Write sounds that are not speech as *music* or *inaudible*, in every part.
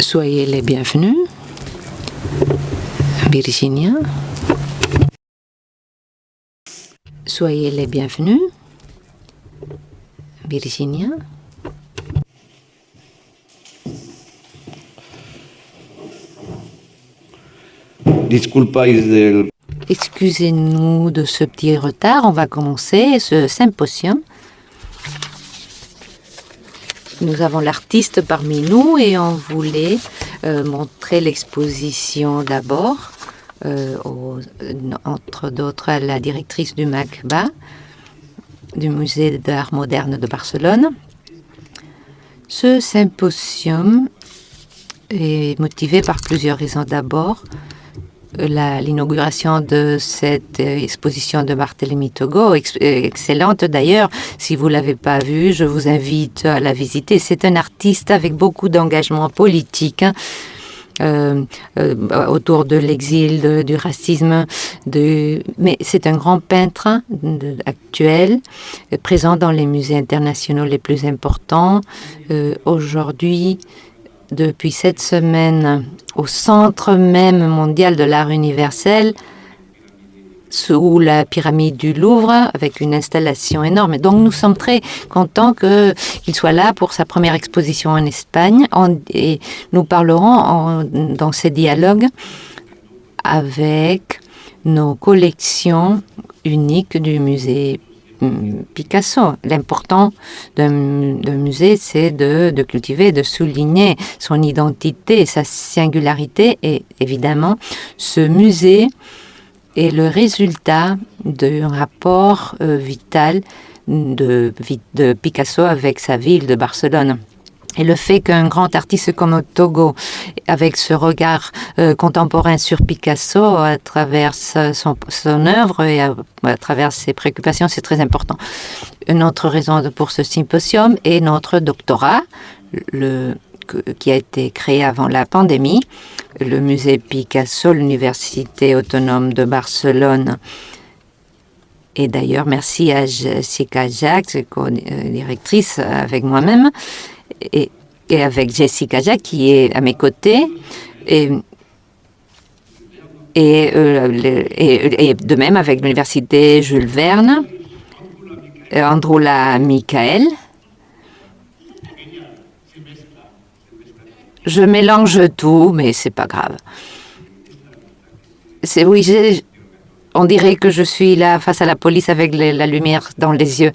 Soyez les bienvenus. Virginia. Soyez les bienvenus. Virginia. Excusez-nous de ce petit retard. On va commencer ce symposium. Nous avons l'artiste parmi nous et on voulait euh, montrer l'exposition d'abord, euh, entre d'autres à la directrice du MACBA, du Musée d'art moderne de Barcelone. Ce symposium est motivé par plusieurs raisons. D'abord, l'inauguration de cette euh, exposition de Barthélemy Togo, euh, excellente d'ailleurs. Si vous l'avez pas vue, je vous invite à la visiter. C'est un artiste avec beaucoup d'engagement politique. hein, euh, euh, autour de l'exil, du racisme, mais c'est un grand peintre hein, actuel, euh, présent dans les musées internationaux les plus importants. Euh, Aujourd'hui, depuis cette semaine au centre même mondial de l'art universel, sous la pyramide du Louvre, avec une installation énorme. Donc nous sommes très contents qu'il soit là pour sa première exposition en Espagne. Et nous parlerons dans ces dialogues avec nos collections uniques du musée Picasso. L'important d'un musée, c'est de, cultiver, de souligner son identité, sa singularité. Et évidemment, ce musée est le résultat d'un rapport euh, vital de, vi- de Picasso avec sa ville de Barcelone. Et le fait qu'un grand artiste comme Togo, avec ce regard euh, contemporain sur Picasso à travers son, œuvre et à, travers ses préoccupations, c'est très important. Une autre raison pour ce symposium est notre doctorat, qui a été créé avant la pandémie. Le musée Picasso, l'Université autonome de Barcelone. Et d'ailleurs, merci à Jessica Jacques, co-directrice avec moi-même, et, et avec Jessica Jacques qui est à mes côtés. Et, euh, et- et de même avec l'Université Jules Verne, euh, Androula Michael. Je mélange tout, mais c'est pas grave. C'est oui, on dirait que je suis là face à la police avec la lumière dans les yeux.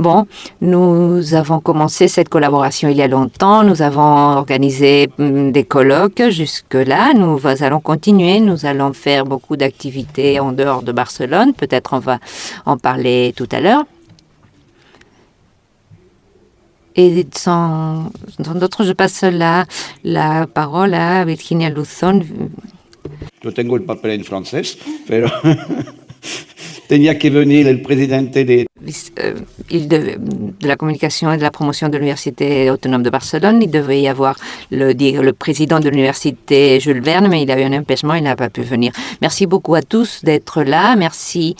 Bon, nous avons commencé cette collaboration il y a longtemps. Nous avons organisé hum, des colloques jusque-là. Nous allons continuer. Nous allons faire beaucoup d'activités en dehors de Barcelone. Peut-être on va en parler tout à l'heure. Et sans, d'autres, je passe la, parole à Virginia el papel en pero *laughs* tenía que venir el presidente de euh, il la communication et de la promotion de l'Université autonome de Barcelone. Il devait y avoir le, le président de l'Université Jules Verne, mais il a eu un empêchement, il n'a pas pu venir. Merci beaucoup à tous d'être là. Merci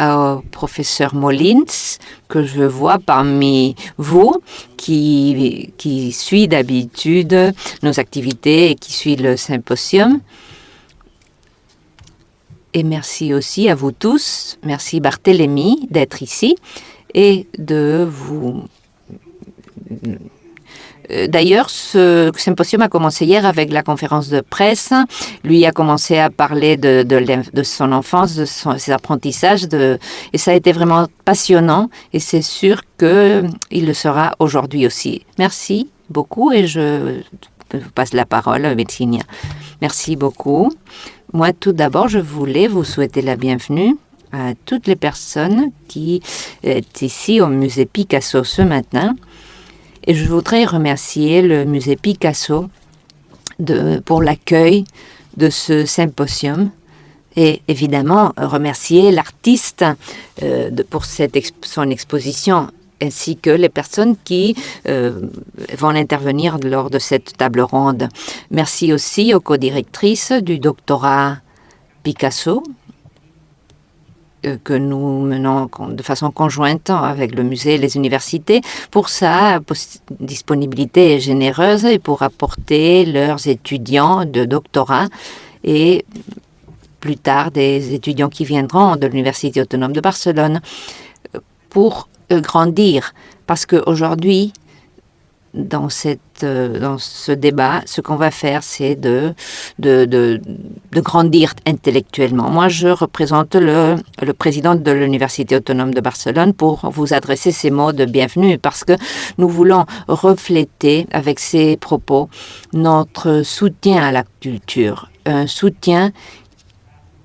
au professeur Molins, que je vois parmi vous, qui, qui suit d'habitude nos activités et qui suit le symposium. Et merci aussi à vous tous. Merci Barthélemy d'être ici et de vous. Euh, D'ailleurs, ce symposium a commencé hier avec la conférence de presse. Lui a commencé à parler de, son enfance, de ses apprentissages, de, et ça a été vraiment passionnant. Et c'est sûr qu'il le sera aujourd'hui aussi. Merci beaucoup et je vous passe la parole à. Merci beaucoup. Moi, tout d'abord, je voulais vous souhaiter la bienvenue à toutes les personnes qui est ici au musée Picasso ce matin. Et je voudrais remercier le musée Picasso pour l'accueil de ce symposium et évidemment remercier l'artiste euh, pour cette son exposition ainsi que les personnes qui euh, vont intervenir lors de cette table ronde. Merci aussi aux co-directrices du doctorat Picasso euh, que nous menons de façon conjointe avec le musée et les universités. Pour ça, disponibilité généreuse et pour apporter leurs étudiants de doctorat et plus tard des étudiants qui viendront de l'Université autonome de Barcelone pour grandir. Parce qu'aujourd'hui, dans, cette, euh, dans ce débat, ce qu'on va faire, c'est de, de, de, de, grandir intellectuellement. Moi, je représente le, le président de l'Université autonome de Barcelone pour vous adresser ces mots de bienvenue parce que nous voulons refléter avec ces propos notre soutien à la culture, un soutien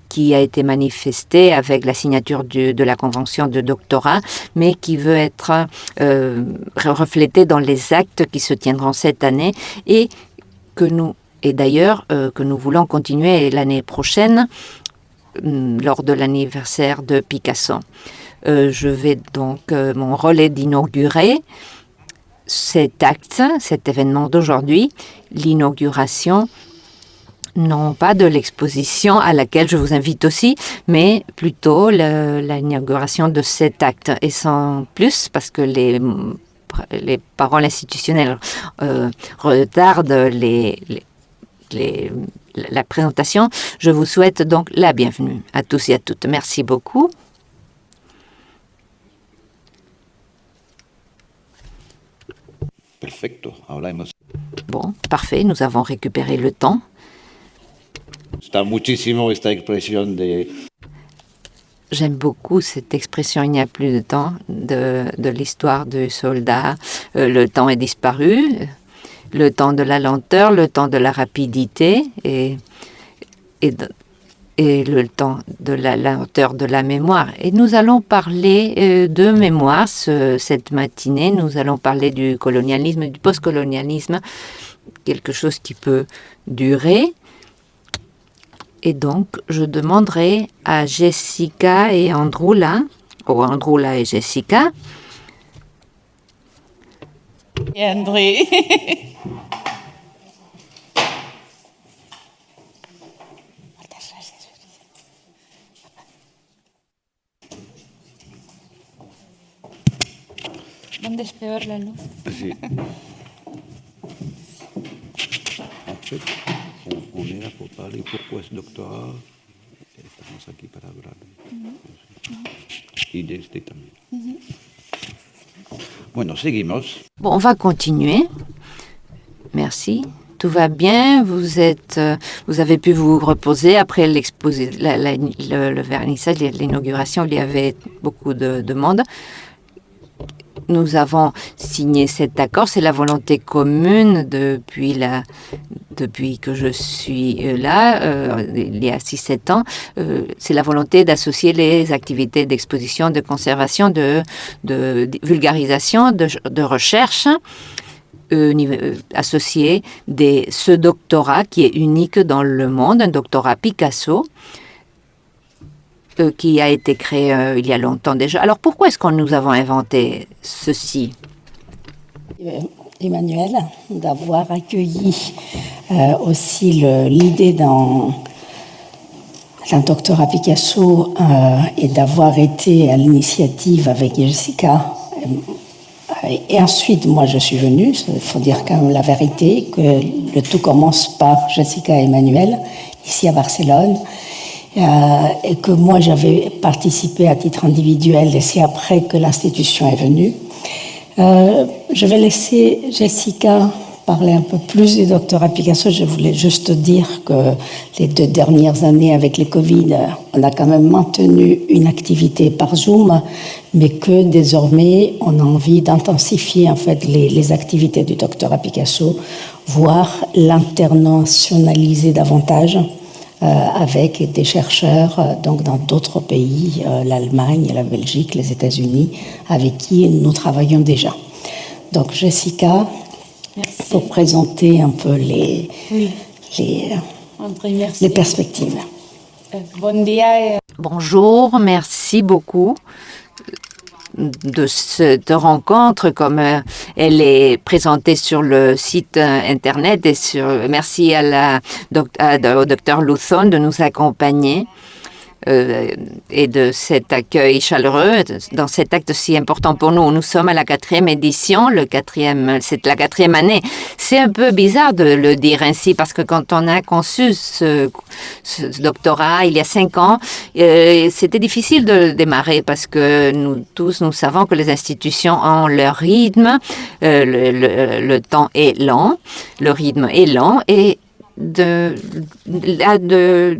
qui a été manifesté avec la signature de la convention de doctorat, mais qui veut être euh, reflété dans les actes qui se tiendront cette année et que nous et d'ailleurs euh, que nous voulons continuer l'année prochaine hum, lors de l'anniversaire de Picasso. Euh, je vais donc, mon rôle est d'inaugurer cet acte, cet événement d'aujourd'hui, l'inauguration non pas de l'exposition à laquelle je vous invite aussi, mais plutôt l'inauguration de cet acte. Et sans plus, parce que les, les paroles institutionnelles euh, retardent les, les, la présentation, je vous souhaite donc la bienvenue à tous et à toutes. Merci beaucoup. Perfecto. Bon, parfait, nous avons récupéré le temps. J'aime beaucoup cette expression il n'y a plus de temps de, l'histoire du soldat. Euh, le temps est disparu, le temps de la lenteur, le temps de la rapidité et, et, et le temps de la lenteur de la mémoire. Et nous allons parler euh, de mémoire cette matinée. Nous allons parler du colonialisme, du postcolonialisme, quelque chose qui peut durer et donc, je demanderai à Jessica et Androula, ou Androula et Jessica. Et André. ¿Dónde es peor la luz? Sí. Pour parler pourquoi ce doctorat. Estamos aquí para hablar y de este también. Bueno, seguimos. Bon, on va continuer. Merci. Tout va bien. Vous êtes, euh, vous avez pu vous reposer après l'exposé, le, le vernissage, l'inauguration. Il y avait beaucoup de, de monde nous avons signé cet accord. C'est la volonté commune depuis, que je suis euh, là, euh, il y a 6-7 ans. Euh, c'est la volonté d'associer les activités d'exposition, de conservation, de, de, vulgarisation, de, de recherche. Associer des, ce doctorat qui est unique dans le monde, un doctorat Picasso, euh, qui a été créé euh, il y a longtemps déjà. Alors pourquoi est-ce que nous avons inventé ceci? Euh, Emmanuel, d'avoir accueilli aussi l'idée d'un doctorat Picasso et d'avoir été à l'initiative avec Jessica. Et ensuite, moi, je suis venue. Il faut dire quand même la vérité, que le tout commence par Jessica et Emmanuel, ici à Barcelone. Euh, et que moi j'avais participé à titre individuel et c'est après que l'institution est venue. Euh, je vais laisser Jessica parler un peu plus du doctorat Picasso. Je voulais juste dire que les deux dernières années avec les Covid, on a quand même maintenu une activité par Zoom, mais que désormais on a envie d'intensifier en fait les, les activités du doctorat Picasso, voire l'internationaliser davantage. Euh, avec des chercheurs euh, donc dans d'autres pays, euh, l'Allemagne, la Belgique, les États-Unis, avec qui nous travaillons déjà. Donc Jessica, merci. pour présenter un peu les, oui. les, les perspectives. Bon dia. Bonjour, merci beaucoup de cette rencontre, comme euh, elle est présentée sur le site euh, internet. Et sur, merci à la, au docteur Luthon de nous accompagner. Euh, et de cet accueil chaleureux dans cet acte si important pour nous. Nous sommes à la quatrième édition, le quatrième, c'est la quatrième année. C'est un peu bizarre de le dire ainsi parce que quand on a conçu ce, doctorat il y a cinq ans, euh, c'était difficile de démarrer parce que nous tous, nous savons que les institutions ont leur rythme, euh, le, le, temps est lent, le rythme est lent et de, de,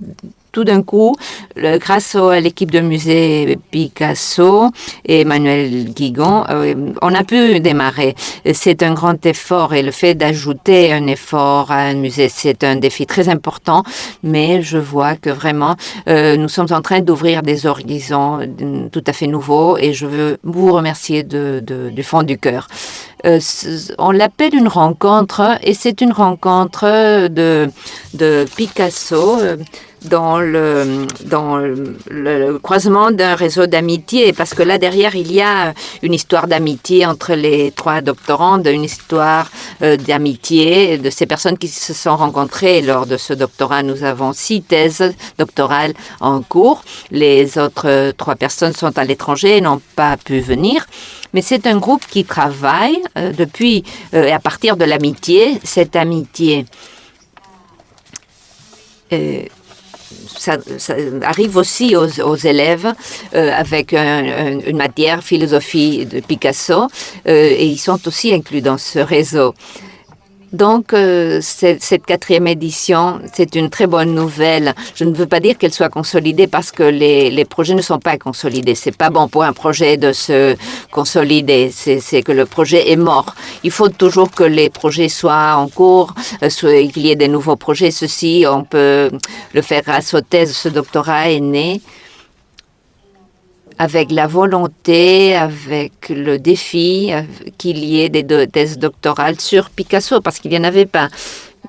tout d'un coup, grâce à l'équipe de musée Picasso et Emmanuel Guigon, euh, on a pu démarrer. C'est un grand effort et le fait d'ajouter un effort à un musée, c'est un défi très important, mais je vois que vraiment, euh, nous sommes en train d'ouvrir des horizons tout à fait nouveaux et je veux vous remercier de, du fond du cœur. Euh, on l'appelle une rencontre et c'est une rencontre de, de Picasso dans le, dans le, croisement d'un réseau d'amitié, parce que là derrière, il y a une histoire d'amitié entre les trois doctorants, une histoire euh, d'amitié de ces personnes qui se sont rencontrées lors de ce doctorat. Nous avons six thèses doctorales en cours. Les autres trois personnes sont à l'étranger et n'ont pas pu venir. Mais c'est un groupe qui travaille euh, depuis, euh, à partir de l'amitié, cette amitié ça, arrive aussi aux, élèves euh, avec une matière philosophie de Picasso euh, et ils sont aussi inclus dans ce réseau. Donc, euh, cette quatrième édition, c'est une très bonne nouvelle. Je ne veux pas dire qu'elle soit consolidée parce que les, les, projets ne sont pas consolidés. C'est pas bon pour un projet de se consolider. C'est que le projet est mort. Il faut toujours que les projets soient en cours, euh, qu'il y ait des nouveaux projets. Ceci, on peut le faire aux thèses. Ce doctorat est né avec la volonté, avec le défi qu'il y ait des thèses doctorales sur Picasso, parce qu'il n'y en avait pas.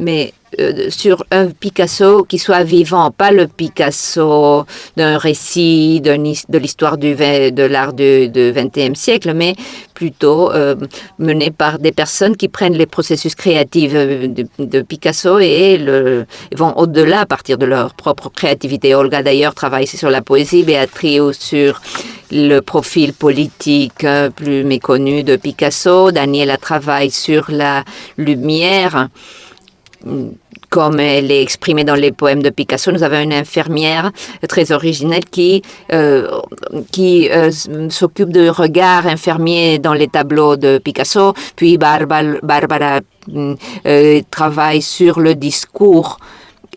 Mais euh, sur un Picasso qui soit vivant, pas le Picasso d'un récit de l'histoire de l'art du, XXe siècle, mais plutôt euh, mené par des personnes qui prennent les processus créatifs euh, de, Picasso et le, vont au-delà à partir de leur propre créativité. Olga d'ailleurs travaille sur la poésie, Béatrice sur le profil politique plus méconnu de Picasso, Daniela travaille sur la lumière comme elle est exprimée dans les poèmes de Picasso. Nous avons une infirmière très originelle qui, euh, qui euh, s'occupe de regard infirmier dans les tableaux de Picasso. Puis Barbara, Barbara euh, travaille sur le discours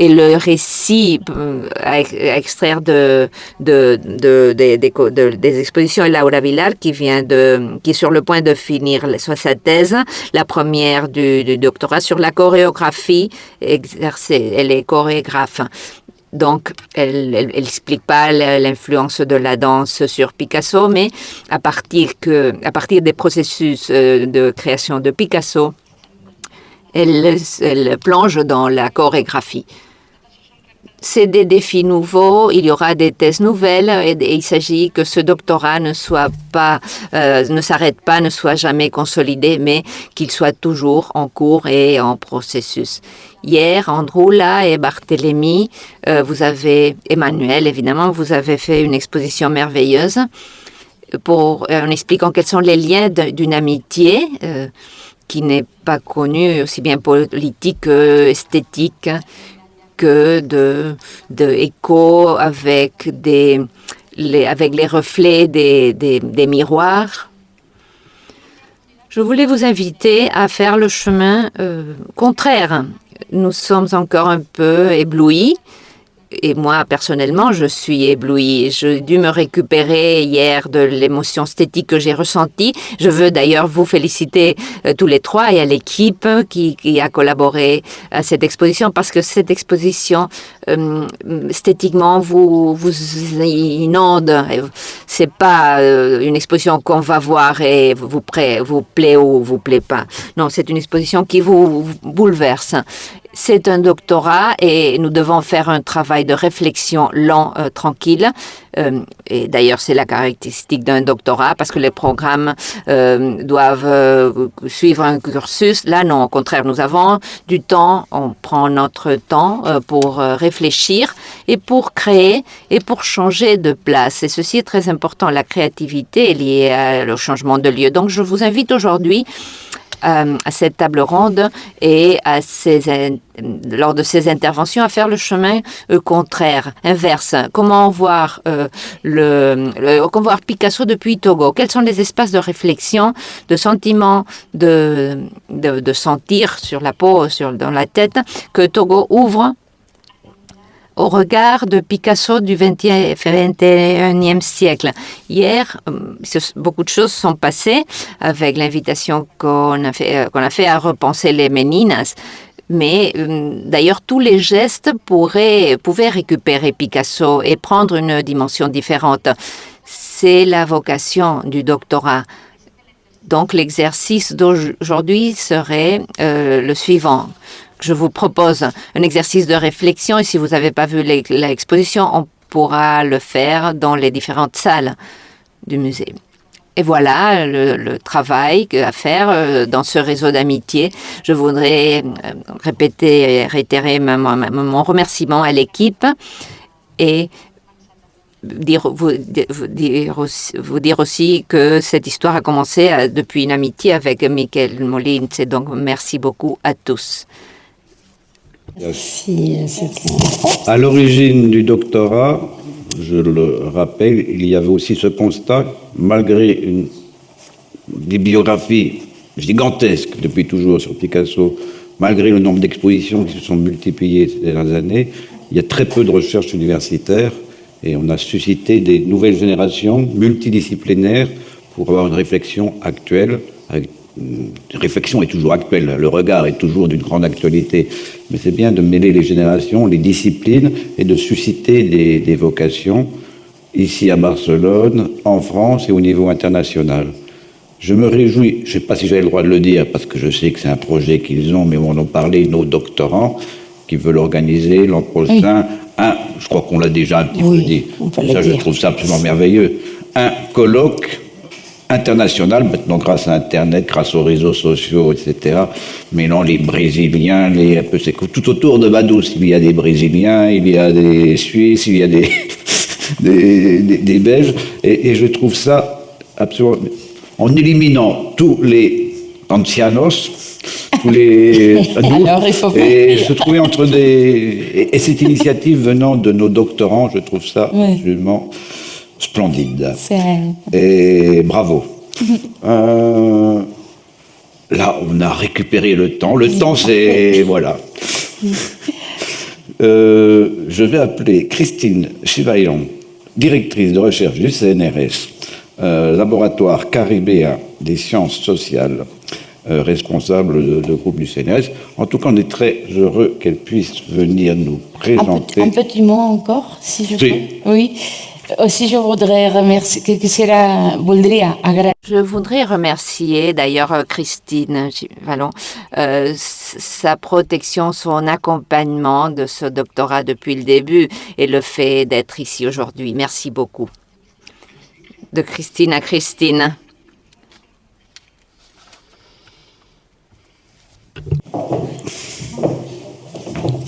et le récit euh, à extraire de, de, de, des expositions et Laura Villar qui vient de qui est sur le point de finir sa thèse, la première du, doctorat sur la chorégraphie exercée. Elle est chorégraphe. Donc, elle n'explique pas l'influence de la danse sur Picasso, mais à partir, que, à partir des processus euh, de création de Picasso, elle, plonge dans la chorégraphie. C'est des défis nouveaux, il y aura des thèses nouvelles et, il s'agit que ce doctorat ne soit pas, euh, ne s'arrête pas, ne soit jamais consolidé, mais qu'il soit toujours en cours et en processus. Hier, Androula et Barthélemy, euh, vous avez, Emmanuel évidemment, vous avez fait une exposition merveilleuse pour, en expliquant quels sont les liens d'une amitié qui n'est pas connu aussi bien politique que de, de avec, des, les, avec les reflets des miroirs. Je voulais vous inviter à faire le chemin euh, contraire. Nous sommes encore un peu éblouis et moi, personnellement, je suis éblouie. J'ai dû me récupérer hier de l'émotion esthétique que j'ai ressentie. Je veux d'ailleurs vous féliciter euh, tous les trois et à l'équipe qui, qui, a collaboré à cette exposition parce que cette exposition, euh, esthétiquement, vous, vous inonde. C'est pas euh, une exposition qu'on va voir et vous, plaît ou vous plaît pas. Non, c'est une exposition qui vous bouleverse. C'est un doctorat et nous devons faire un travail de réflexion lent, euh, tranquille. Euh, et d'ailleurs, c'est la caractéristique d'un doctorat parce que les programmes euh, doivent euh, suivre un cursus. Là, non, au contraire, nous avons du temps, on prend notre temps pour réfléchir et pour créer et pour changer de place. Et ceci est très important. La créativité est liée au changement de lieu. Donc, je vous invite aujourd'hui euh, à cette table ronde et à ces, lors de ces interventions à faire le chemin euh, contraire, inverse. Comment voir euh, le, le- comment voir Picasso depuis Togo? Quels sont les espaces de réflexion, de sentiments, de, de, de sentir sur la peau, sur dans la tête que Togo ouvre au regard de Picasso du 20e 21e siècle. Hier, euh, beaucoup de choses sont passées avec l'invitation qu'on a, fait, euh, a fait à repenser les Meninas. Mais euh, d'ailleurs, tous les gestes pourraient, pouvaient récupérer Picasso et prendre une dimension différente. C'est la vocation du doctorat. Donc l'exercice d'aujourd'hui serait le suivant. Je vous propose un exercice de réflexion et si vous n'avez pas vu l'ex- l'exposition, on pourra le faire dans les différentes salles du musée. Et voilà le, travail à faire euh, dans ce réseau d'amitié. Je voudrais euh, répéter et réitérer mon remerciement à l'équipe et vous dire, aussi, vous dire aussi que cette histoire a commencé euh, depuis une amitié avec Michael Molins. Et donc, merci beaucoup à tous. C'était- À l'origine du doctorat, je le rappelle, il y avait aussi ce constat, malgré une bibliographie gigantesque depuis toujours sur Picasso, malgré le nombre d'expositions qui se sont multipliées ces dernières années, il y a très peu de recherches universitaires et on a suscité des nouvelles générations multidisciplinaires pour avoir une réflexion actuelle. Réflexion est toujours actuelle, le regard est toujours d'une grande actualité, mais c'est bien de mêler les générations, les disciplines et de susciter des, des vocations ici à Barcelone, en France et au niveau international. Je me réjouis, je ne sais pas si j'avais le droit de le dire, parce que je sais que c'est un projet qu'ils ont, mais on en parlait, nos doctorants, qui veulent organiser l'an prochain un, je crois qu'on l'a déjà un petit Oui, peu dit, ça je trouve ça absolument merveilleux, un colloque international, maintenant grâce à Internet, grâce aux réseaux sociaux, etc. Mêlant les Brésiliens, les, un peu, tout autour de Vaduz, il y a des Brésiliens, il y a des Suisses, il y a des, *laughs* des, des- des Belges, et, et je trouve ça absolument... En éliminant tous les ancianos, tous les *laughs* adultes, Alors, il faut et se trouver entre des... Et, et cette initiative venant de nos doctorants, je trouve ça Oui. absolument splendide. Et bravo. *laughs* Euh, là, on a récupéré le temps. Le temps, c'est. *laughs* Voilà. Euh, je vais appeler Christine Chivaillon, directrice de recherche du CNRS, euh, laboratoire caribéen des sciences sociales, responsable de, de groupe du CNRS. En tout cas, on est très heureux qu'elle puisse venir nous un petit, présenter. un petit mot encore, si je peux. Oui. Aussi, je voudrais remercier, Je voudrais remercier d'ailleurs Christine Vallon, euh, sa protection, son accompagnement de ce doctorat depuis le début et le fait d'être ici aujourd'hui. Merci beaucoup. De Christine à Christine.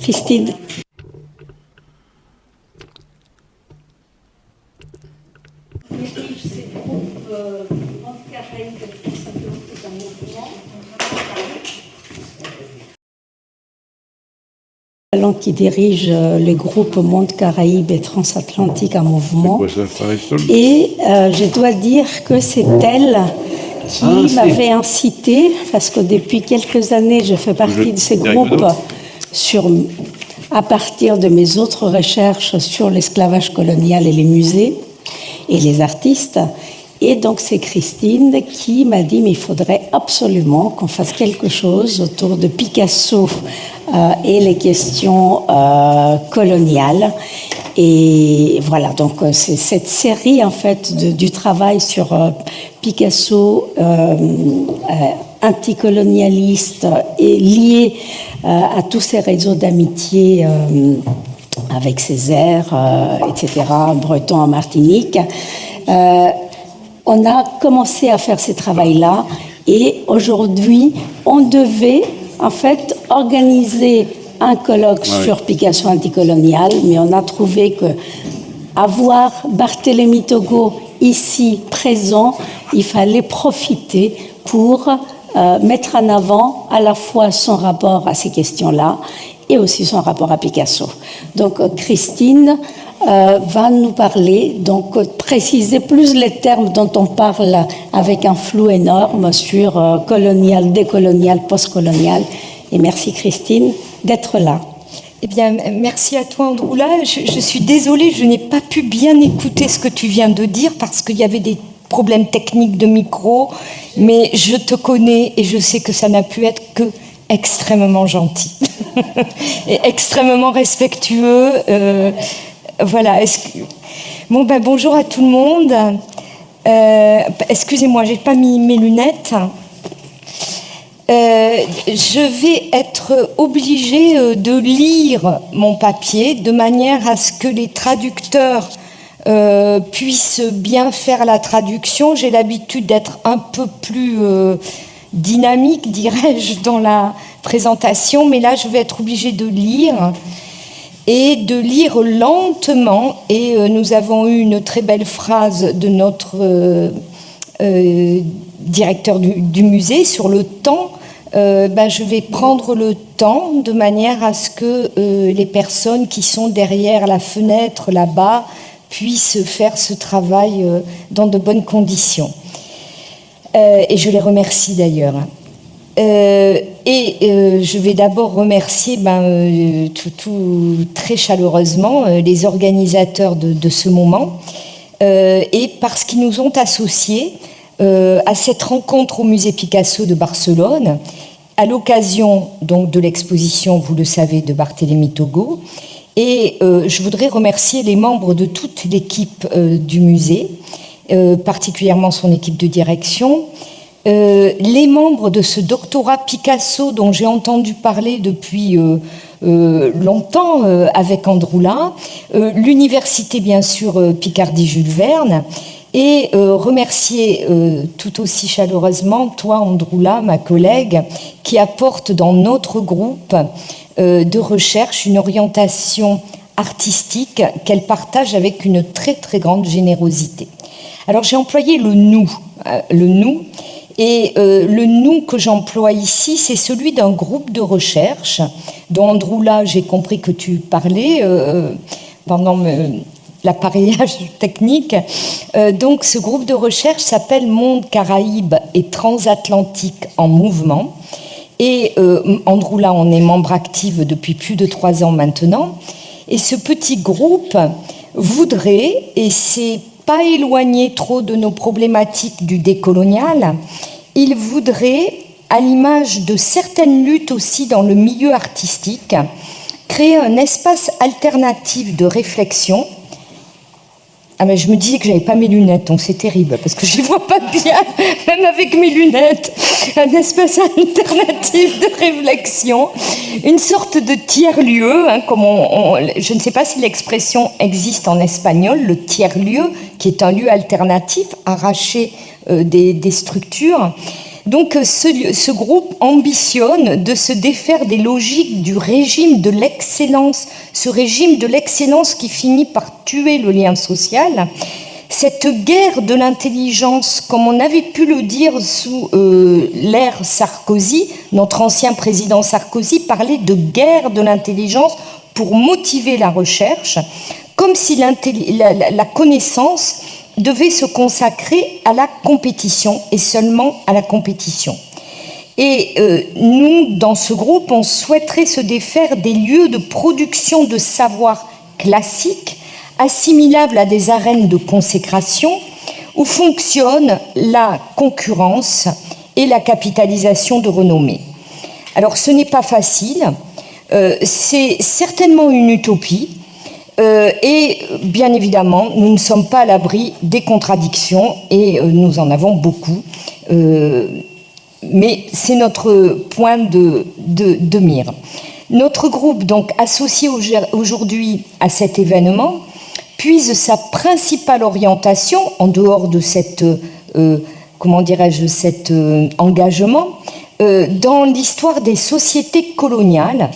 Christine, Allons qui dirige euh, le groupe Monde Caraïbes et Transatlantique en mouvement. Quoi, Et euh, je dois dire que c'est elle qui Ah, c'est- m'avait incité, parce que depuis quelques années, je fais partie Je- de ces c'est groupes sur, à partir de mes autres recherches sur l'esclavage colonial et les musées et les artistes. Et donc c'est Christine qui m'a dit mais il faudrait absolument qu'on fasse quelque chose autour de Picasso euh, et les questions euh, coloniales. Et voilà, donc euh, c'est cette série en fait du travail sur Picasso anticolonialiste et lié à tous ces réseaux d'amitié avec Césaire, etc., Breton en Martinique. on a commencé à faire ce travail-là et aujourd'hui, on devait en fait organiser un colloque sur Picasso anticolonial, mais on a trouvé que avoir Barthélemy Togo ici présent, il fallait profiter pour euh, mettre en avant à la fois son rapport à ces questions-là et aussi son rapport à Picasso. Donc euh, Christine euh, va nous parler, donc préciser plus les termes dont on parle avec un flou énorme sur colonial, décolonial, postcolonial. Et merci Christine d'être là. Eh bien, merci à toi, Androula. Je, je suis désolée, je n'ai pas pu bien écouter ce que tu viens de dire parce qu'il y avait des problèmes techniques de micro, mais je te connais et je sais que ça n'a pu être que extrêmement gentil *laughs* *laughs* et extrêmement respectueux. Euh, voilà. Ben, bonjour à tout le monde. Euh, Excusez-moi, j'ai pas mis mes lunettes. Euh, je vais être obligée de lire mon papier de manière à ce que les traducteurs puissent bien faire la traduction. J'ai l'habitude d'être un peu plus dynamique, dirais-je, dans la présentation, mais là, je vais être obligée de lire et de lire lentement. Et nous avons eu une très belle phrase de notre directeur du, musée sur le temps, euh, ben, je vais prendre le temps de manière à ce que euh, les personnes qui sont derrière la fenêtre là-bas puissent faire ce travail euh, dans de bonnes conditions. Et je les remercie d'ailleurs. et je vais d'abord remercier ben, tout, très chaleureusement les organisateurs de, ce moment et parce qu'ils nous ont associés euh, à cette rencontre au musée Picasso de Barcelone, à l'occasion donc de l'exposition, vous le savez, de Barthélemy Togo. Et euh, je voudrais remercier les membres de toute l'équipe euh, du musée, particulièrement son équipe de direction, les membres de ce doctorat Picasso dont j'ai entendu parler depuis longtemps avec Androula, l'université bien sûr Picardie Jules Verne, et euh, remercier euh, tout aussi chaleureusement toi, Androula, ma collègue, qui apporte dans notre groupe euh, de recherche une orientation artistique qu'elle partage avec une très très grande générosité. Alors j'ai employé le nous, le nous, et le nous que j'emploie ici, c'est celui d'un groupe de recherche dont Androula, j'ai compris que tu parlais pendant l'appareillage *laughs* technique. Euh, donc ce groupe de recherche s'appelle Monde Caraïbes et Transatlantique en mouvement. Et euh, Androula on est membre actif depuis plus de trois ans maintenant. Et ce petit groupe voudrait, et c'est pas éloigné trop de nos problématiques du décolonial, il voudrait, à l'image de certaines luttes aussi dans le milieu artistique, créer un espace alternatif de réflexion ah je me disais que j'avais pas mes lunettes, donc c'est terrible parce que je ne vois pas bien, *laughs* même avec mes lunettes. Un espace alternatif de réflexion, une sorte de tiers-lieu, hein, comme je ne sais pas si l'expression existe en espagnol, le tiers-lieu, qui est un lieu alternatif arraché euh, des structures. Donc ce, groupe ambitionne de se défaire des logiques du régime de l'excellence, ce régime de l'excellence qui finit par tuer le lien social. Cette guerre de l'intelligence, comme on avait pu le dire sous euh, l'ère Sarkozy, notre ancien président Sarkozy parlait de guerre de l'intelligence pour motiver la recherche, comme si la connaissance devait se consacrer à la compétition et seulement à la compétition. Et euh, nous, dans ce groupe, on souhaiterait se défaire des lieux de production de savoir classiques, assimilables à des arènes de consécration, où fonctionne la concurrence et la capitalisation de renommée. Alors ce n'est pas facile, euh, c'est certainement une utopie, euh, et bien évidemment, nous ne sommes pas à l'abri des contradictions et euh, nous en avons beaucoup. Euh, mais c'est notre point de, mire. Notre groupe, donc associé aujourd'hui à cet événement, puise sa principale orientation, en dehors de cette, comment dirais-je, cet engagement, dans l'histoire des sociétés coloniales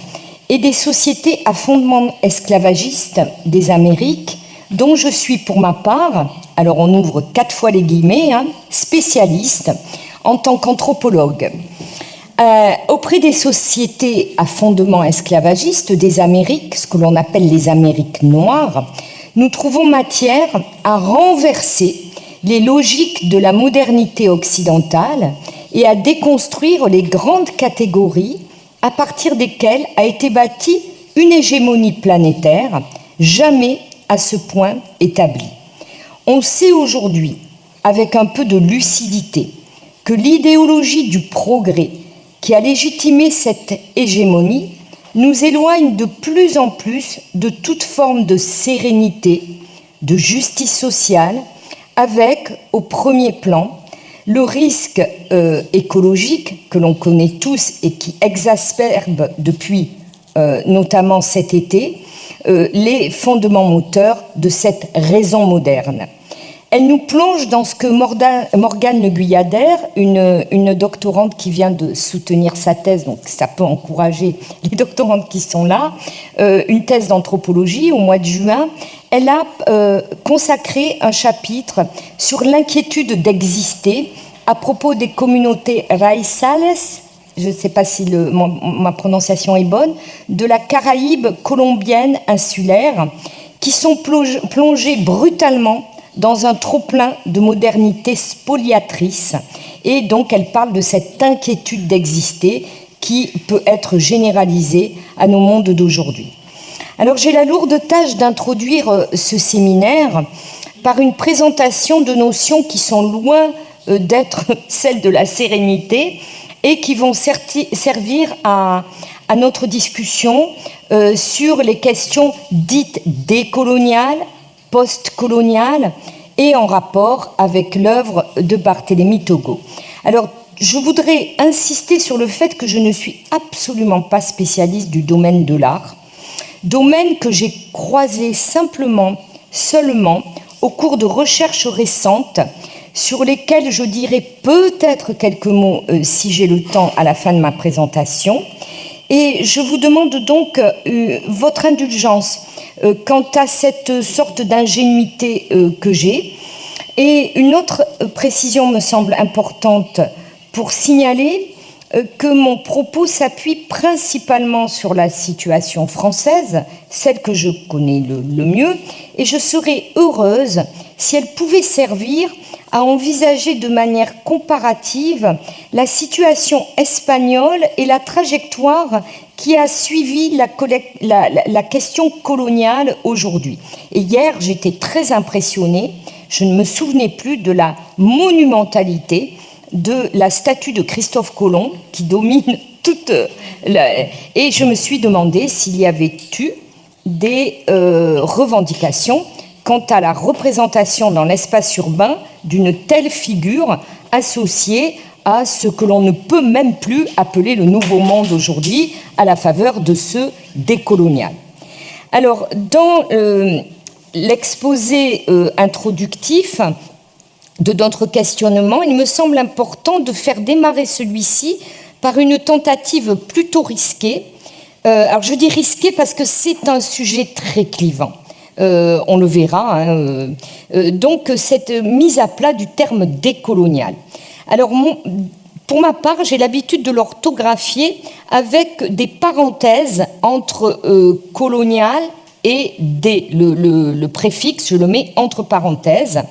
et des sociétés à fondement esclavagiste des Amériques, dont je suis pour ma part, alors on ouvre quatre fois les guillemets, hein, spécialiste en tant qu'anthropologue. Euh, auprès des sociétés à fondement esclavagiste des Amériques, ce que l'on appelle les Amériques noires, nous trouvons matière à renverser les logiques de la modernité occidentale et à déconstruire les grandes catégories à partir desquelles a été bâtie une hégémonie planétaire jamais à ce point établie. On sait aujourd'hui, avec un peu de lucidité, que l'idéologie du progrès qui a légitimé cette hégémonie nous éloigne de plus en plus de toute forme de sérénité, de justice sociale, avec au premier plan le risque euh, écologique que l'on connaît tous et qui exacerbe depuis euh, notamment cet été euh, les fondements moteurs de cette raison moderne. Elle nous plonge dans ce que Morgane Le Guyader, une, doctorante qui vient de soutenir sa thèse, donc ça peut encourager les doctorantes qui sont là, euh, une thèse d'anthropologie au mois de juin, elle a euh, consacré un chapitre sur l'inquiétude d'exister à propos des communautés raizales, je ne sais pas si ma prononciation est bonne, de la Caraïbe colombienne insulaire, qui sont plongées brutalement dans un trop-plein de modernité spoliatrice. Et donc, elle parle de cette inquiétude d'exister qui peut être généralisée à nos mondes d'aujourd'hui. Alors, j'ai la lourde tâche d'introduire euh, ce séminaire par une présentation de notions qui sont loin euh, d'être *laughs* celles de la sérénité et qui vont servir à, notre discussion euh, sur les questions dites décoloniales, post-coloniale et en rapport avec l'œuvre de Barthélemy Togo. Alors, je voudrais insister sur le fait que je ne suis absolument pas spécialiste du domaine de l'art, domaine que j'ai croisé simplement, seulement, au cours de recherches récentes sur lesquelles je dirai peut-être quelques mots euh, si j'ai le temps à la fin de ma présentation. Et je vous demande donc euh, votre indulgence euh, quant à cette sorte d'ingénuité euh, que j'ai. Et une autre précision me semble importante pour signaler que mon propos s'appuie principalement sur la situation française, celle que je connais le, mieux, et je serais heureuse si elle pouvait servir à envisager de manière comparative la situation espagnole et la trajectoire qui a suivi la, la, la question coloniale aujourd'hui. Et hier, j'étais très impressionnée, je ne me souvenais plus de la monumentalité de la statue de Christophe Colomb qui domine *laughs* toute la... Et je me suis demandé s'il y avait eu des euh, revendications quant à la représentation dans l'espace urbain d'une telle figure associée à ce que l'on ne peut même plus appeler le nouveau monde aujourd'hui, à la faveur de ce décolonial. Alors, dans euh, l'exposé euh, introductif, de notre questionnement, il me semble important de faire démarrer celui-ci par une tentative plutôt risquée. Euh, alors je dis risquée parce que c'est un sujet très clivant. Euh, on le verra. Hein, euh, donc cette mise à plat du terme décolonial. Alors pour ma part, j'ai l'habitude de l'orthographier avec des parenthèses entre colonial et dé. Le préfixe, je le mets entre parenthèses.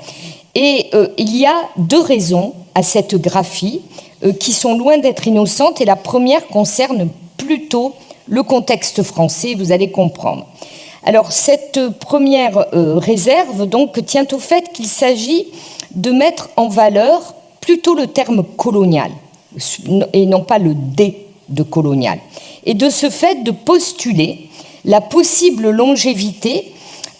Et euh, il y a deux raisons à cette graphie euh, qui sont loin d'être innocentes. Et la première concerne plutôt le contexte français, vous allez comprendre. Alors cette première euh, réserve tient au fait qu'il s'agit de mettre en valeur plutôt le terme colonial et non pas le dé de colonial. Et de ce fait de postuler la possible longévité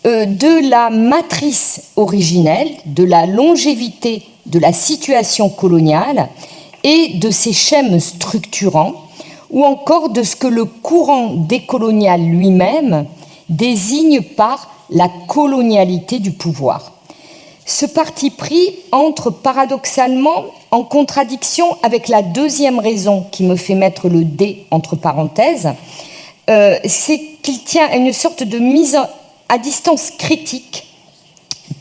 de la matrice originelle, de la longévité de la situation coloniale et de ses schèmes structurants, ou encore de ce que le courant décolonial lui-même désigne par la colonialité du pouvoir. Ce parti pris entre paradoxalement en contradiction avec la deuxième raison qui me fait mettre le D entre parenthèses, euh, c'est qu'il tient à une sorte de mise à distance critique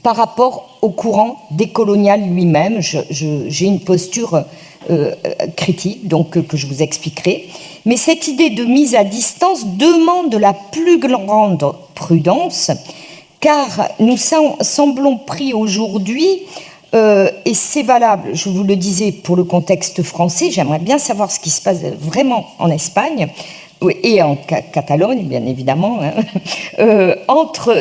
par rapport au courant décolonial lui-même. J'ai une posture euh, critique, donc euh, que je vous expliquerai. Mais cette idée de mise à distance demande la plus grande prudence, car nous semblons pris aujourd'hui, euh, et c'est valable, je vous le disais, pour le contexte français, j'aimerais bien savoir ce qui se passe vraiment en Espagne, et en Catalogne, bien évidemment, hein. *laughs* euh,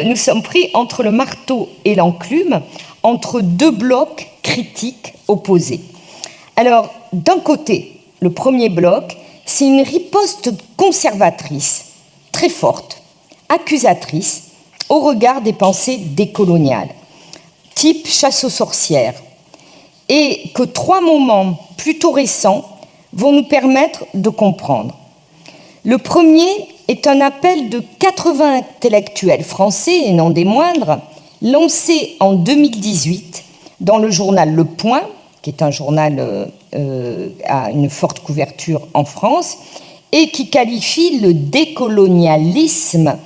nous sommes pris entre le marteau et l'enclume, entre deux blocs critiques opposés. Alors, d'un côté, le premier bloc, c'est une riposte conservatrice, très forte, accusatrice, au regard des pensées décoloniales, type chasse aux sorcières, et que trois moments plutôt récents vont nous permettre de comprendre. Le premier est un appel de 80 intellectuels français, et non des moindres, lancé en 2018 dans le journal Le Point, qui est un journal euh, euh, à une forte couverture en France, et qui qualifie le décolonialisme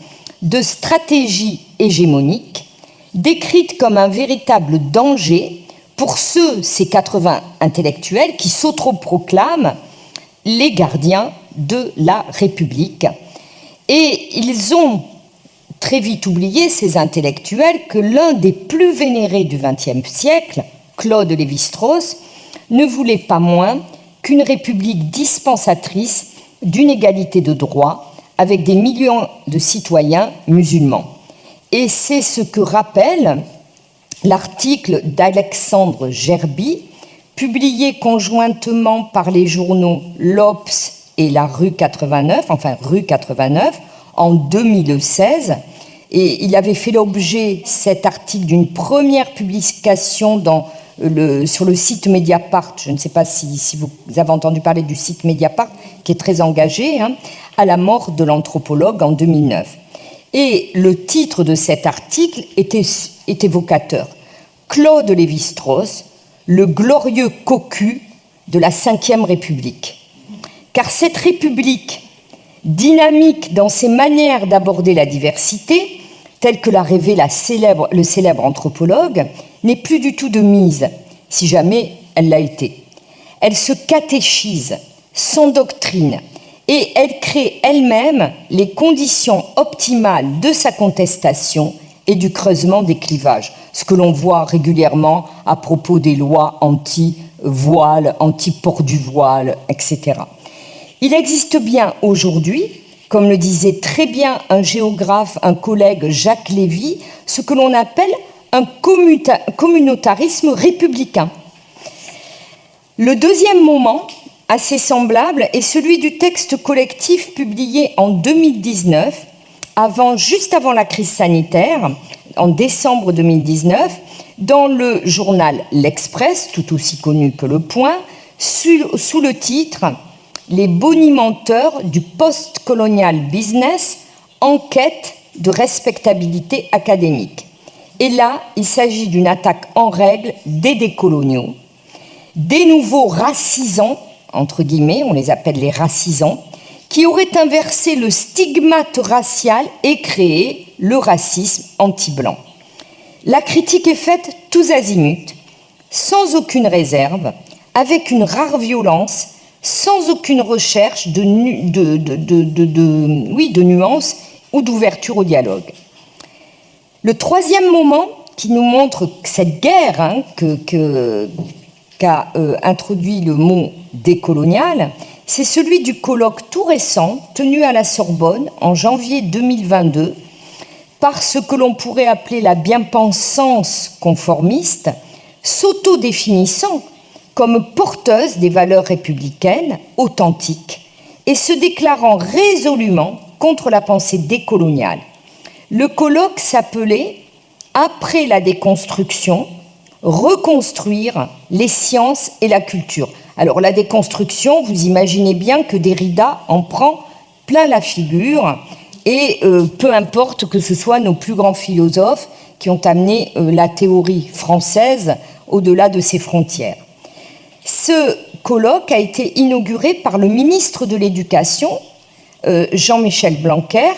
de stratégie hégémonique, décrite comme un véritable danger pour ceux, ces 80 intellectuels, qui s'autoproclament les gardiens de la République. Et ils ont très vite oublié, ces intellectuels, que l'un des plus vénérés du XXe siècle, Claude Lévi-Strauss, ne voulait pas moins qu'une république dispensatrice d'une égalité de droits avec des millions de citoyens musulmans. Et c'est ce que rappelle l'article d'Alexandre Gerby, publié conjointement par les journaux L'Obs et la rue 89, enfin rue 89, en 2016. Et il avait fait l'objet, cet article, d'une première publication sur le site Mediapart. Je ne sais pas si, si, vous avez entendu parler du site Mediapart, qui est très engagé, hein, à la mort de l'anthropologue en 2009. Et le titre de cet article était, est évocateur. Claude Lévi-Strauss, le glorieux cocu de la Ve République car cette République, dynamique dans ses manières d'aborder la diversité, telle que l'a rêvé le célèbre anthropologue, n'est plus du tout de mise, si jamais elle l'a été. Elle se catéchise, s'endoctrine, et elle crée elle-même les conditions optimales de sa contestation et du creusement des clivages, ce que l'on voit régulièrement à propos des lois anti-voile, anti-port du voile, etc. Il existe bien aujourd'hui, comme le disait très bien un géographe, un collègue Jacques Lévy, ce que l'on appelle un communautarisme républicain. Le deuxième moment, assez semblable, est celui du texte collectif publié en 2019, avant, juste avant la crise sanitaire, en décembre 2019, dans le journal L'Express, tout aussi connu que Le Point, sous le titre les bonimenteurs du post-colonial business en quête de respectabilité académique. Et là, il s'agit d'une attaque en règle des décoloniaux, des nouveaux racisants, entre guillemets, on les appelle les racisants, qui auraient inversé le stigmate racial et créé le racisme anti-blanc. La critique est faite tous azimuts, sans aucune réserve, avec une rare violence sans aucune recherche de, nuances ou d'ouverture au dialogue. Le troisième moment qui nous montre cette guerre hein, qu'a euh, introduit le mot décolonial, c'est celui du colloque tout récent tenu à la Sorbonne en janvier 2022 par ce que l'on pourrait appeler la bien-pensance conformiste, s'auto-définissant comme porteuse des valeurs républicaines authentiques et se déclarant résolument contre la pensée décoloniale. Le colloque s'appelait Après la déconstruction, reconstruire les sciences et la culture. Alors la déconstruction, vous imaginez bien que Derrida en prend plein la figure, et euh, peu importe que ce soit nos plus grands philosophes qui ont amené euh, la théorie française au-delà de ses frontières. Ce colloque a été inauguré par le ministre de l'Éducation, euh, Jean-Michel Blanquer,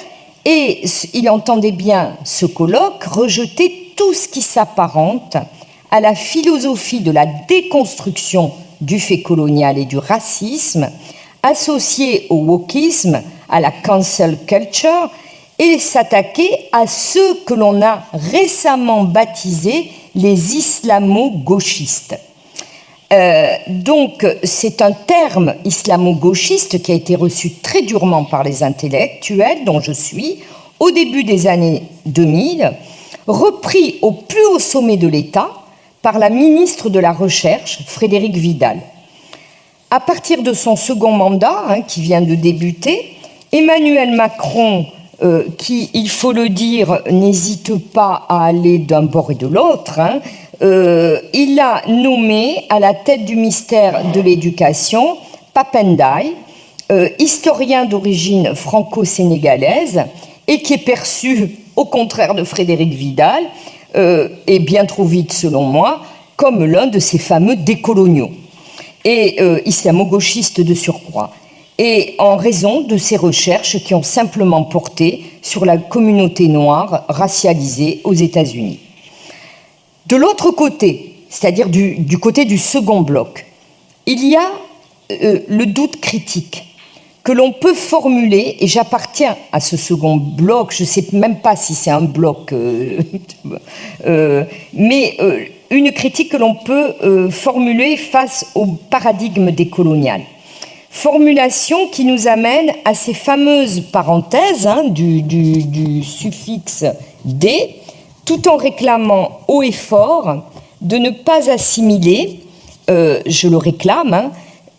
et il entendait bien ce colloque rejeter tout ce qui s'apparente à la philosophie de la déconstruction du fait colonial et du racisme, associé au wokisme, à la cancel culture, et s'attaquer à ceux que l'on a récemment baptisés les islamo-gauchistes. Euh, donc, c'est un terme islamo-gauchiste qui a été reçu très durement par les intellectuels, dont je suis, au début des années 2000, repris au plus haut sommet de l'État par la ministre de la Recherche, Frédéric Vidal. À partir de son second mandat, hein, qui vient de débuter, Emmanuel Macron, euh, qui, il faut le dire, n'hésite pas à aller d'un bord et de l'autre, hein, euh, il a nommé à la tête du ministère de l'Éducation Papendai, euh, historien d'origine franco-sénégalaise et qui est perçu, *laughs* au contraire de Frédéric Vidal, euh, et bien trop vite selon moi, comme l'un de ces fameux décoloniaux et islamo-gauchistes de surcroît, et en raison de ses recherches qui ont simplement porté sur la communauté noire racialisée aux États-Unis. De l'autre côté, c'est-à-dire du, côté du second bloc, il y a euh, le doute critique que l'on peut formuler, et j'appartiens à ce second bloc, je ne sais même pas si c'est un bloc, euh, *laughs* euh, mais une critique que l'on peut formuler face au paradigme décolonial. Formulation qui nous amène à ces fameuses parenthèses hein, du, du, suffixe « d », tout en réclamant haut et fort de ne pas assimiler, euh, je le réclame, hein,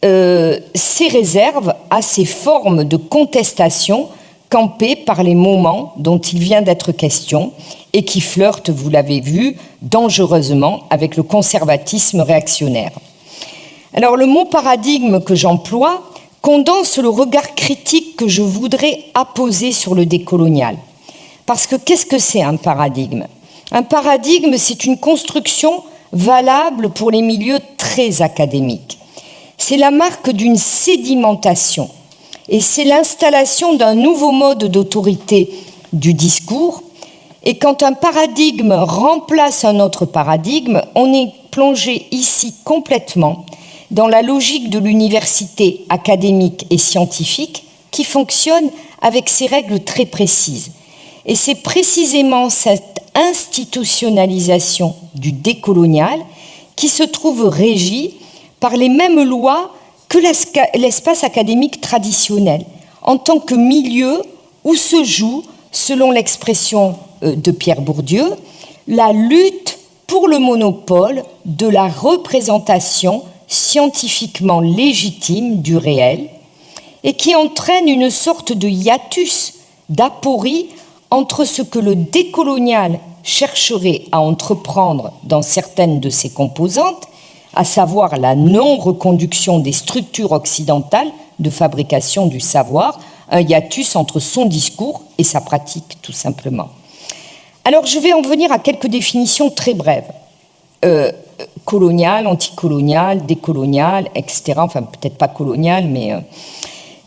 euh, ces réserves à ces formes de contestation campées par les moments dont il vient d'être question et qui flirtent, vous l'avez vu, dangereusement avec le conservatisme réactionnaire. Alors le mot paradigme que j'emploie condense le regard critique que je voudrais apposer sur le décolonial. Parce que qu'est-ce que c'est un paradigme? Un paradigme, c'est une construction valable pour les milieux très académiques. C'est la marque d'une sédimentation et c'est l'installation d'un nouveau mode d'autorité du discours. Et quand un paradigme remplace un autre paradigme, on est plongé ici complètement dans la logique de l'université académique et scientifique qui fonctionne avec ses règles très précises. Et c'est précisément cette institutionnalisation du décolonial qui se trouve régie par les mêmes lois que l'espace académique traditionnel, en tant que milieu où se joue, selon l'expression euh, de Pierre Bourdieu, la lutte pour le monopole de la représentation scientifiquement légitime du réel et qui entraîne une sorte de hiatus, d'aporie entre ce que le décolonial chercherait à entreprendre dans certaines de ses composantes, à savoir la non-reconduction des structures occidentales de fabrication du savoir, un hiatus entre son discours et sa pratique, tout simplement. Alors, je vais en venir à quelques définitions très brèves. Euh, colonial, anticolonial, décolonial, etc. Enfin, peut-être pas colonial, mais... Euh,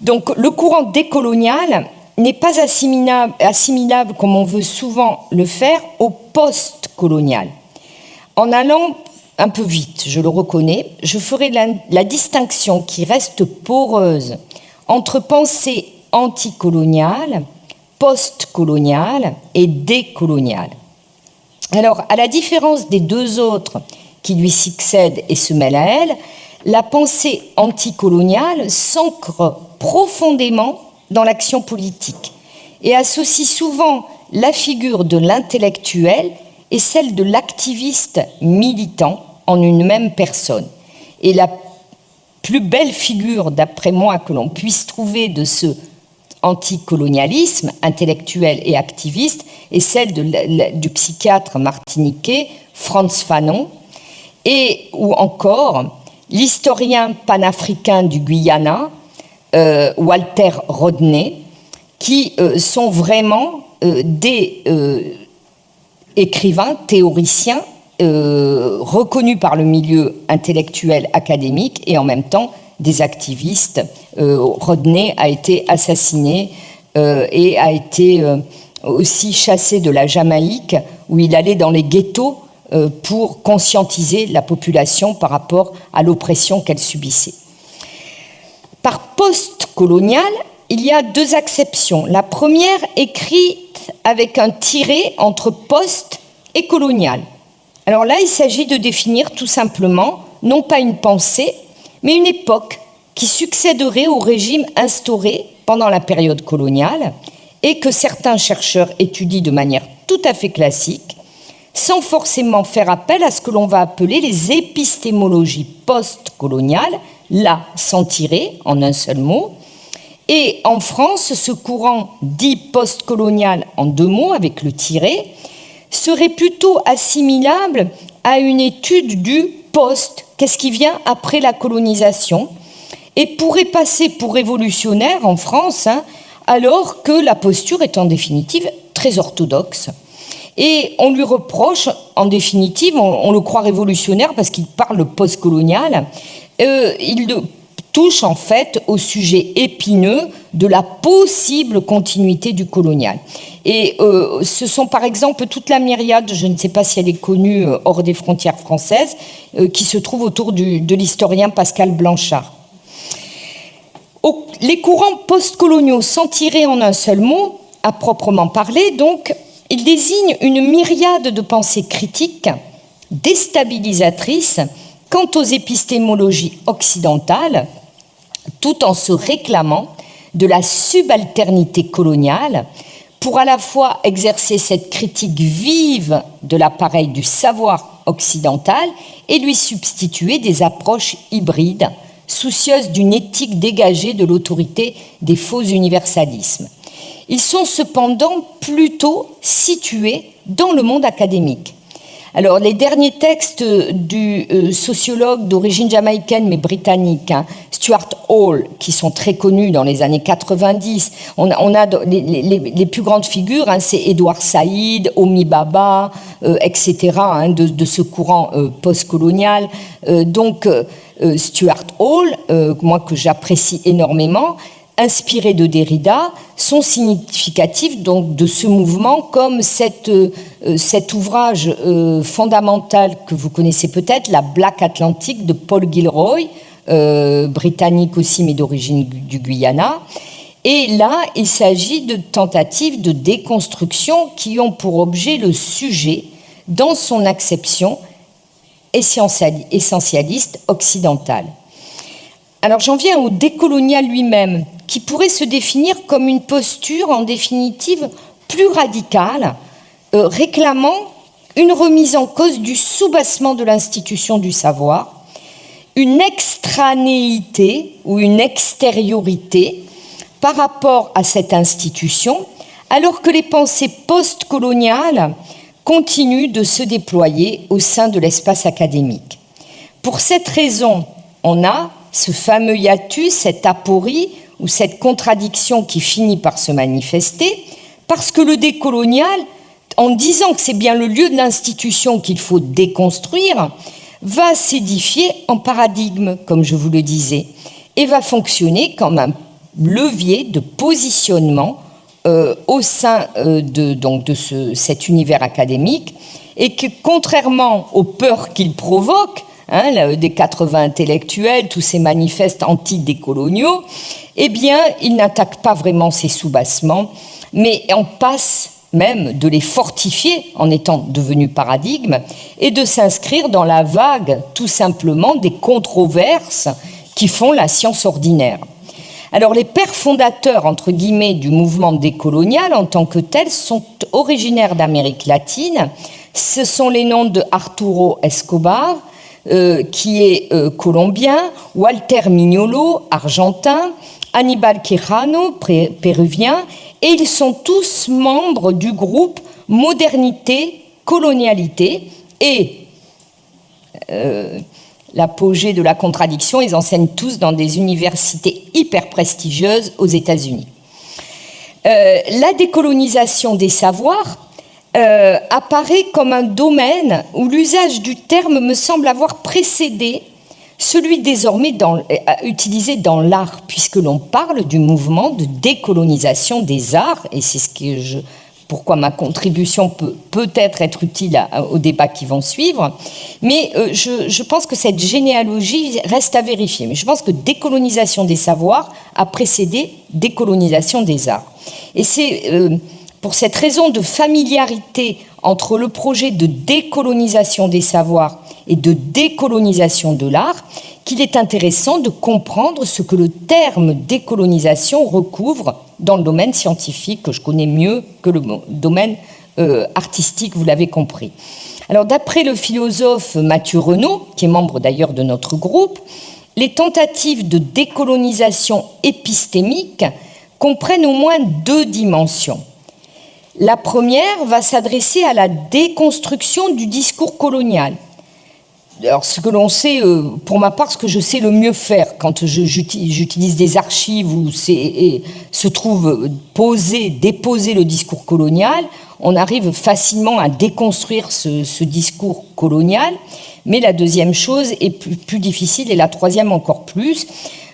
donc, le courant décolonial, n'est pas assimilable, comme on veut souvent le faire au post-colonial. En allant un peu vite, je le reconnais, je ferai la, distinction qui reste poreuse entre pensée anticoloniale, post-coloniale et décoloniale. Alors, à la différence des deux autres qui lui succèdent et se mêlent à elle, la pensée anticoloniale s'ancre profondément dans l'action politique et associe souvent la figure de l'intellectuel et celle de l'activiste militant en une même personne. Et la plus belle figure, d'après moi, que l'on puisse trouver de ce anticolonialisme intellectuel et activiste est celle du psychiatre martiniquais Franz Fanon, et ou encore l'historien panafricain du Guyana, Walter Rodney, qui euh, sont vraiment des écrivains, théoriciens, reconnus par le milieu intellectuel académique et en même temps des activistes. Rodney a été assassiné et a été aussi chassé de la Jamaïque, où il allait dans les ghettos euh, pour conscientiser la population par rapport à l'oppression qu'elle subissait. Par post-colonial, il y a deux acceptions. La première écrite avec un tiré entre post et colonial. Alors là, il s'agit de définir tout simplement non pas une pensée, mais une époque qui succéderait au régime instauré pendant la période coloniale et que certains chercheurs étudient de manière tout à fait classique sans forcément faire appel à ce que l'on va appeler les épistémologies post-coloniales, là sans tirer en un seul mot. Et en France, ce courant dit post-colonial en deux mots avec le tiré serait plutôt assimilable à une étude du post, qu'est-ce qui vient après la colonisation, et pourrait passer pour révolutionnaire en France, hein, alors que la posture est en définitive très orthodoxe. Et on lui reproche, en définitive, on, le croit révolutionnaire parce qu'il parle post-colonial, euh, il touche en fait au sujet épineux de la possible continuité du colonial. Et euh, ce sont par exemple toute la myriade, je ne sais pas si elle est connue euh, hors des frontières françaises, qui se trouve autour de l'historien Pascal Blanchard. les courants postcoloniaux, sans tirer en un seul mot, à proprement parler, donc, il désigne une myriade de pensées critiques, déstabilisatrices quant aux épistémologies occidentales, tout en se réclamant de la subalternité coloniale pour à la fois exercer cette critique vive de l'appareil du savoir occidental et lui substituer des approches hybrides, soucieuses d'une éthique dégagée de l'autorité des faux universalismes. Ils sont cependant plutôt situés dans le monde académique. Alors, les derniers textes du euh, sociologue d'origine jamaïcaine mais britannique, hein, Stuart Hall, qui sont très connus dans les années 90, on a, les, plus grandes figures, hein, c'est Edouard Saïd, Omi Baba, euh, etc., hein, de, ce courant euh, postcolonial. donc, Stuart Hall, moi que j'apprécie énormément, inspirés de Derrida sont significatifs donc de ce mouvement comme euh, cet ouvrage euh, fondamental que vous connaissez peut-être, La Black Atlantic de Paul Gilroy, euh, britannique aussi mais d'origine du Guyana. Et là, il s'agit de tentatives de déconstruction qui ont pour objet le sujet dans son acception essentialiste occidentale. Alors j'en viens au décolonial lui-même, qui pourrait se définir comme une posture en définitive plus radicale, euh, réclamant une remise en cause du soubassement de l'institution du savoir, une extranéité ou une extériorité par rapport à cette institution, alors que les pensées postcoloniales continuent de se déployer au sein de l'espace académique. Pour cette raison, on a ce fameux hiatus, cette aporie ou cette contradiction qui finit par se manifester, parce que le décolonial, en disant que c'est bien le lieu de l'institution qu'il faut déconstruire, va s'édifier en paradigme, comme je vous le disais, et va fonctionner comme un levier de positionnement euh, au sein euh, de, cet univers académique, et que contrairement aux peurs qu'il provoque, Hein, des 80 intellectuels, tous ces manifestes anti-décoloniaux, eh bien, il n'attaque pas vraiment ces soubassements, mais on passe même de les fortifier en étant devenus paradigmes et de s'inscrire dans la vague tout simplement des controverses qui font la science ordinaire. Alors les pères fondateurs, entre guillemets, du mouvement décolonial en tant que tel sont originaires d'Amérique latine. Ce sont les noms de Arturo Escobar, euh, qui est euh, colombien, Walter Mignolo, argentin, Hannibal Quijano, péruvien, et ils sont tous membres du groupe Modernité, Colonialité, et euh, l'apogée de la contradiction. Ils enseignent tous dans des universités hyper prestigieuses aux États-Unis. La décolonisation des savoirs euh, apparaît comme un domaine où l'usage du terme me semble avoir précédé celui désormais dans, euh, utilisé dans l'art, puisque l'on parle du mouvement de décolonisation des arts, et c'est ce que je, pourquoi ma contribution peut peut-être être utile aux débats qui vont suivre. Mais euh, je, pense que cette généalogie reste à vérifier. Mais je pense que décolonisation des savoirs a précédé décolonisation des arts. Et c'est euh, pour cette raison de familiarité entre le projet de décolonisation des savoirs et de décolonisation de l'art qu'il est intéressant de comprendre ce que le terme décolonisation recouvre dans le domaine scientifique, que je connais mieux que le domaine euh, artistique, vous l'avez compris. Alors d'après le philosophe Mathieu Renaud, qui est membre d'ailleurs de notre groupe, les tentatives de décolonisation épistémique comprennent au moins deux dimensions. La première va s'adresser à la déconstruction du discours colonial. Alors, ce que l'on sait, euh, pour ma part, ce que je sais le mieux faire quand j'utilise des archives où se trouve posé, déposé le discours colonial, on arrive facilement à déconstruire ce, discours colonial. Mais la deuxième chose est plus, difficile et la troisième encore plus.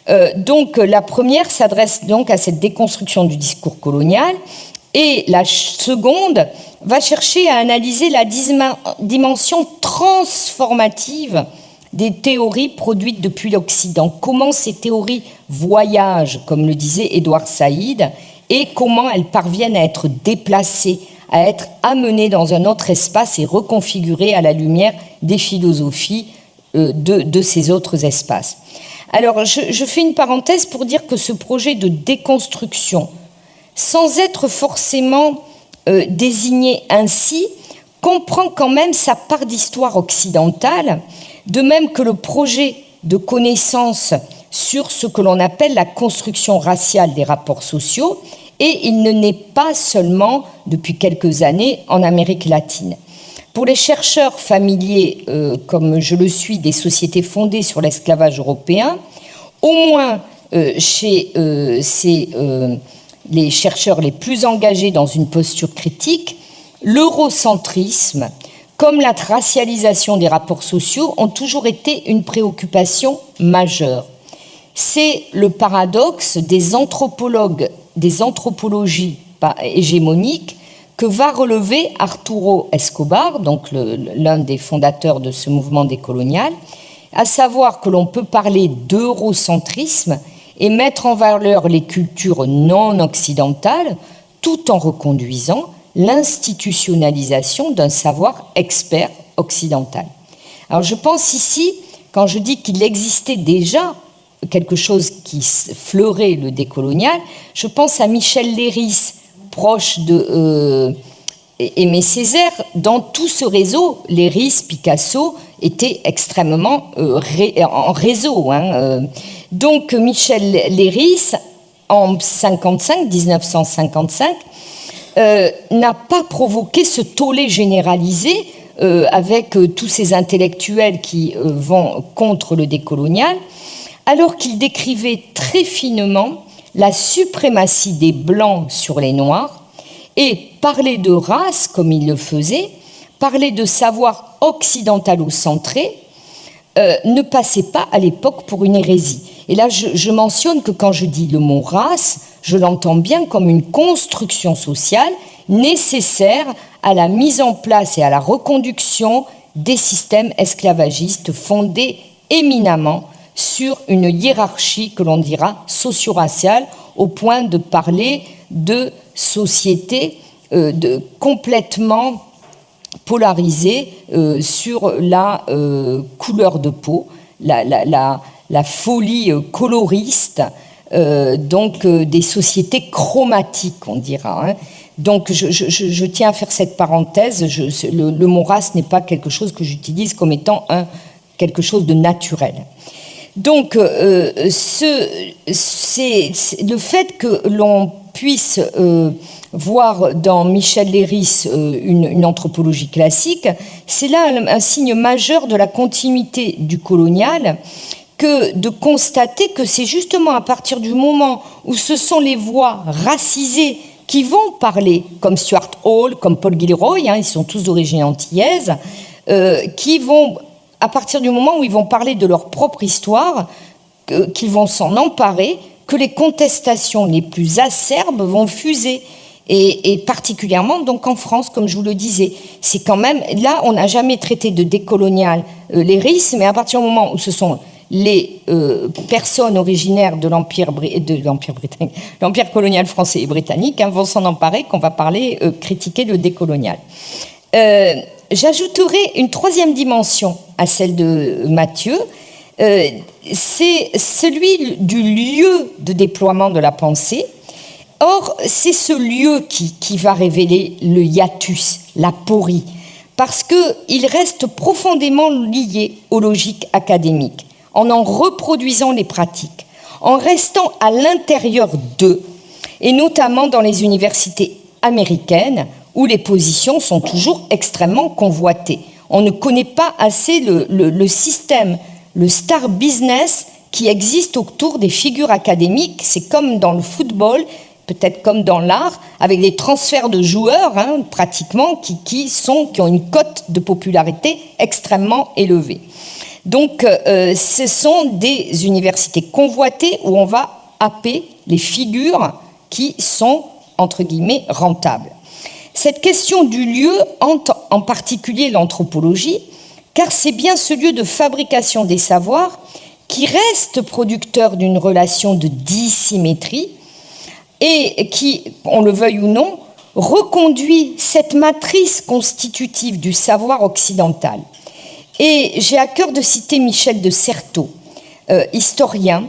Euh, donc, la première s'adresse donc à cette déconstruction du discours colonial. Et la seconde va chercher à analyser la dimension transformative des théories produites depuis l'Occident. Comment ces théories voyagent, comme le disait Édouard Saïd, et comment elles parviennent à être déplacées, à être amenées dans un autre espace et reconfigurées à la lumière des philosophies euh, de, ces autres espaces. Alors, je fais une parenthèse pour dire que ce projet de déconstruction sans être forcément euh, désigné ainsi, comprend quand même sa part d'histoire occidentale, de même que le projet de connaissance sur ce que l'on appelle la construction raciale des rapports sociaux, et il ne naît pas seulement depuis quelques années en Amérique latine. Pour les chercheurs familiers, euh, comme je le suis, des sociétés fondées sur l'esclavage européen, au moins euh, chez ces les chercheurs les plus engagés dans une posture critique, l'eurocentrisme, comme la racialisation des rapports sociaux, ont toujours été une préoccupation majeure. C'est le paradoxe des anthropologues, des anthropologies hégémoniques que va relever Arturo Escobar, l'un des fondateurs de ce mouvement décolonial, à savoir que l'on peut parler d'eurocentrisme et mettre en valeur les cultures non occidentales tout en reconduisant l'institutionnalisation d'un savoir expert occidental. Alors je pense ici, quand je dis qu'il existait déjà quelque chose qui fleurait le décolonial, je pense à Michel Léris, proche de euh, Aimé Césaire. Dans tout ce réseau, Léris, Picasso étaient extrêmement euh, en réseau. Hein, euh, donc Michel Léris, en 55, 1955, euh, n'a pas provoqué ce tollé généralisé euh, avec euh, tous ces intellectuels qui vont contre le décolonial, alors qu'il décrivait très finement la suprématie des Blancs sur les Noirs et parler de race, comme il le faisait, parler de savoir occidentalo-centré, ne passait pas à l'époque pour une hérésie. Et là, je, mentionne que quand je dis le mot race, je l'entends bien comme une construction sociale nécessaire à la mise en place et à la reconduction des systèmes esclavagistes fondés éminemment sur une hiérarchie que l'on dira socio-raciale au point de parler de sociétés euh, de, complètement polarisées euh, sur la euh, couleur de peau, la, folie euh, coloriste donc des sociétés chromatiques, on dira. Hein. Donc je, tiens à faire cette parenthèse. le, mot race n'est pas quelque chose que j'utilise comme étant un, quelque chose de naturel. Donc ce, c'est le fait que l'on puisse euh, voir dans Michel Léris euh, une, anthropologie classique, c'est là un, signe majeur de la continuité du colonial que de constater que c'est justement à partir du moment où ce sont les voix racisées qui vont parler, comme Stuart Hall, comme Paul Gilroy, hein, ils sont tous d'origine antillaise, euh, qui vont, à partir du moment où ils vont parler de leur propre histoire, qu'ils vont s'en emparer, que les contestations les plus acerbes vont fuser. Et, particulièrement donc en France, comme je vous le disais. C'est quand même, là, on n'a jamais traité de décolonial euh, les risques, mais à partir du moment où ce sont les euh, personnes originaires de *laughs* l'Empire colonial français et britannique, hein, vont s'en emparer, qu'on va parler, euh, critiquer le décolonial. J'ajouterai une troisième dimension à celle de Mathieu, euh, c'est celui du lieu de déploiement de la pensée. Or, c'est ce lieu qui, qui va révéler le hiatus, la porie, parce qu'il reste profondément lié aux logiques académiques en en reproduisant les pratiques, en restant à l'intérieur d'eux, et notamment dans les universités américaines, où les positions sont toujours extrêmement convoitées. On ne connaît pas assez le, système, le star business qui existe autour des figures académiques. C'est comme dans le football, peut-être comme dans l'art, avec des transferts de joueurs, hein, pratiquement, qui, qui, sont, qui ont une cote de popularité extrêmement élevée. Donc, euh, ce sont des universités convoitées où on va happer les figures qui sont, entre guillemets, rentables. Cette question du lieu hante en particulier l'anthropologie, car c'est bien ce lieu de fabrication des savoirs qui reste producteur d'une relation de dissymétrie et qui, on le veuille ou non, reconduit cette matrice constitutive du savoir occidental. Et j'ai à cœur de citer Michel de Certeau, euh, historien,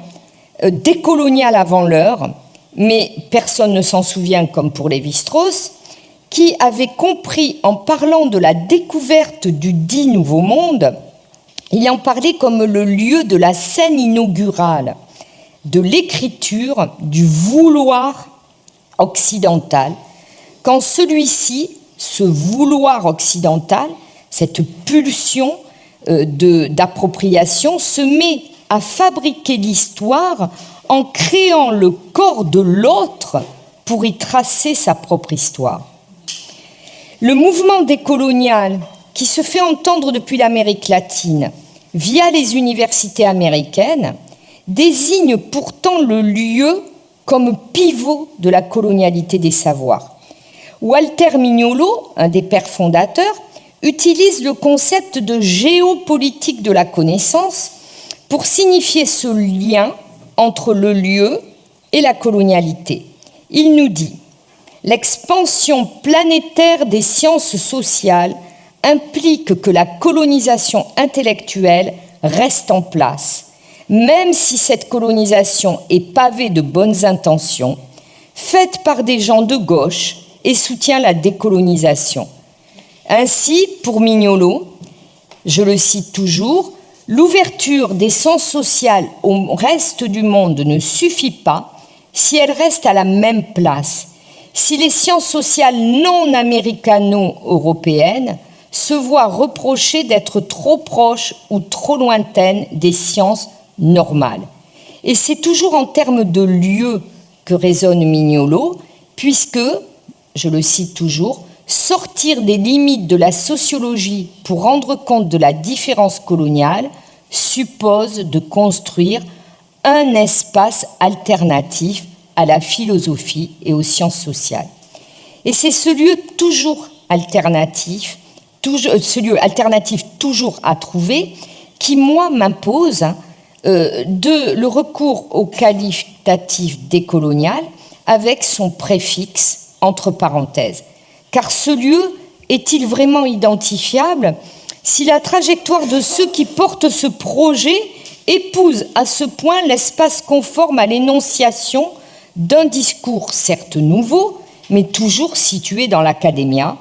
euh, décolonial avant l'heure, mais personne ne s'en souvient comme pour Lévi-Strauss, qui avait compris en parlant de la découverte du dit Nouveau Monde, il en parlait comme le lieu de la scène inaugurale, de l'écriture, du vouloir occidental, quand celui-ci, ce vouloir occidental, cette pulsion, euh, d'appropriation se met à fabriquer l'histoire en créant le corps de l'autre pour y tracer sa propre histoire. Le mouvement décolonial qui se fait entendre depuis l'Amérique latine via les universités américaines désigne pourtant le lieu comme pivot de la colonialité des savoirs. Walter Mignolo, un des pères fondateurs, utilise le concept de géopolitique de la connaissance pour signifier ce lien entre le lieu et la colonialité. Il nous dit L'expansion planétaire des sciences sociales implique que la colonisation intellectuelle reste en place, même si cette colonisation est pavée de bonnes intentions, faite par des gens de gauche et soutient la décolonisation. Ainsi, pour Mignolo, je le cite toujours, l'ouverture des sens sociaux au reste du monde ne suffit pas si elle reste à la même place, si les sciences sociales non américano-européennes se voient reprocher d'être trop proches ou trop lointaines des sciences normales. Et c'est toujours en termes de lieu que résonne Mignolo, puisque, je le cite toujours, sortir des limites de la sociologie pour rendre compte de la différence coloniale suppose de construire un espace alternatif à la philosophie et aux sciences sociales. Et c'est ce lieu toujours alternatif, toujours, ce lieu alternatif toujours à trouver, qui, moi, m'impose euh, de le recours au qualificatif décolonial avec son préfixe entre parenthèses. Car ce lieu est-il vraiment identifiable si la trajectoire de ceux qui portent ce projet épouse à ce point l'espace conforme à l'énonciation d'un discours certes nouveau, mais toujours situé dans l'académia,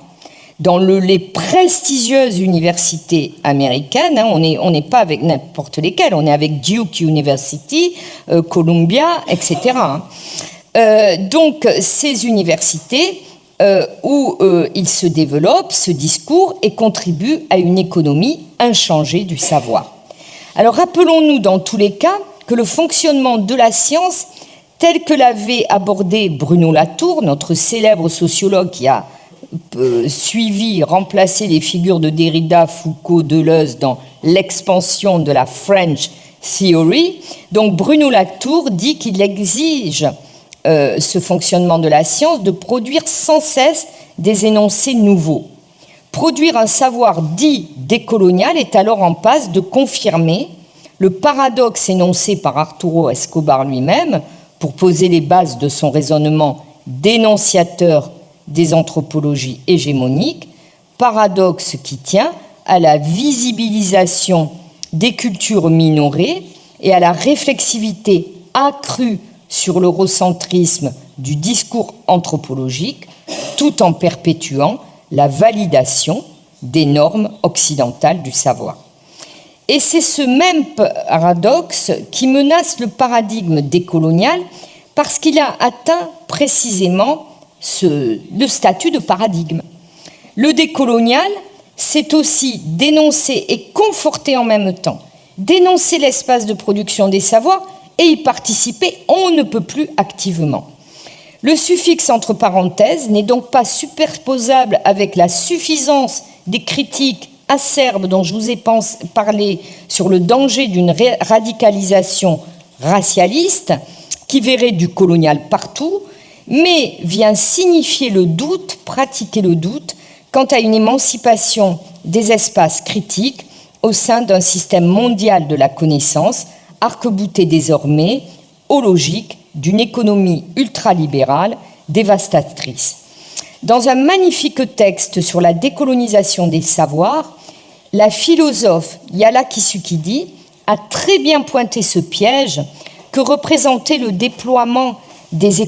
dans le, les prestigieuses universités américaines. Hein, on n'est pas avec n'importe lesquelles, on est avec Duke University, euh, Columbia, etc. Hein. Euh, donc ces universités euh, où il se développe ce discours et contribue à une économie inchangée du savoir. Alors rappelons-nous dans tous les cas que le fonctionnement de la science tel que l'avait abordé Bruno Latour, notre célèbre sociologue qui a suivi, remplacé les figures de Derrida, Foucault, Deleuze dans l'expansion de la French Theory. Donc Bruno Latour dit qu'il exige euh, ce fonctionnement de la science de produire sans cesse des énoncés nouveaux. Produire un savoir dit décolonial est alors en passe de confirmer le paradoxe énoncé par Arturo Escobar lui-même pour poser les bases de son raisonnement dénonciateur des anthropologies hégémoniques, paradoxe qui tient à la visibilisation des cultures minorées et à la réflexivité accrue sur l'eurocentrisme du discours anthropologique, tout en perpétuant la validation des normes occidentales du savoir. Et c'est ce même paradoxe qui menace le paradigme décolonial parce qu'il a atteint précisément le statut de paradigme. Le décolonial, c'est aussi dénoncer et conforter en même temps, dénoncer l'espace de production des savoirs et y participer, on ne peut plus activement. Le suffixe entre parenthèses n'est donc pas superposable avec la suffisance des critiques acerbes dont je vous ai parlé sur le danger d'une radicalisation racialiste qui verrait du colonial partout, mais vient signifier le doute, pratiquer le doute, quant à une émancipation des espaces critiques au sein d'un système mondial de la connaissance arc-bouté désormais aux logiques d'une économie ultralibérale dévastatrice. Dans un magnifique texte sur la décolonisation des savoirs, la philosophe Yala Kisukidi a très bien pointé ce piège que représentait le déploiement des,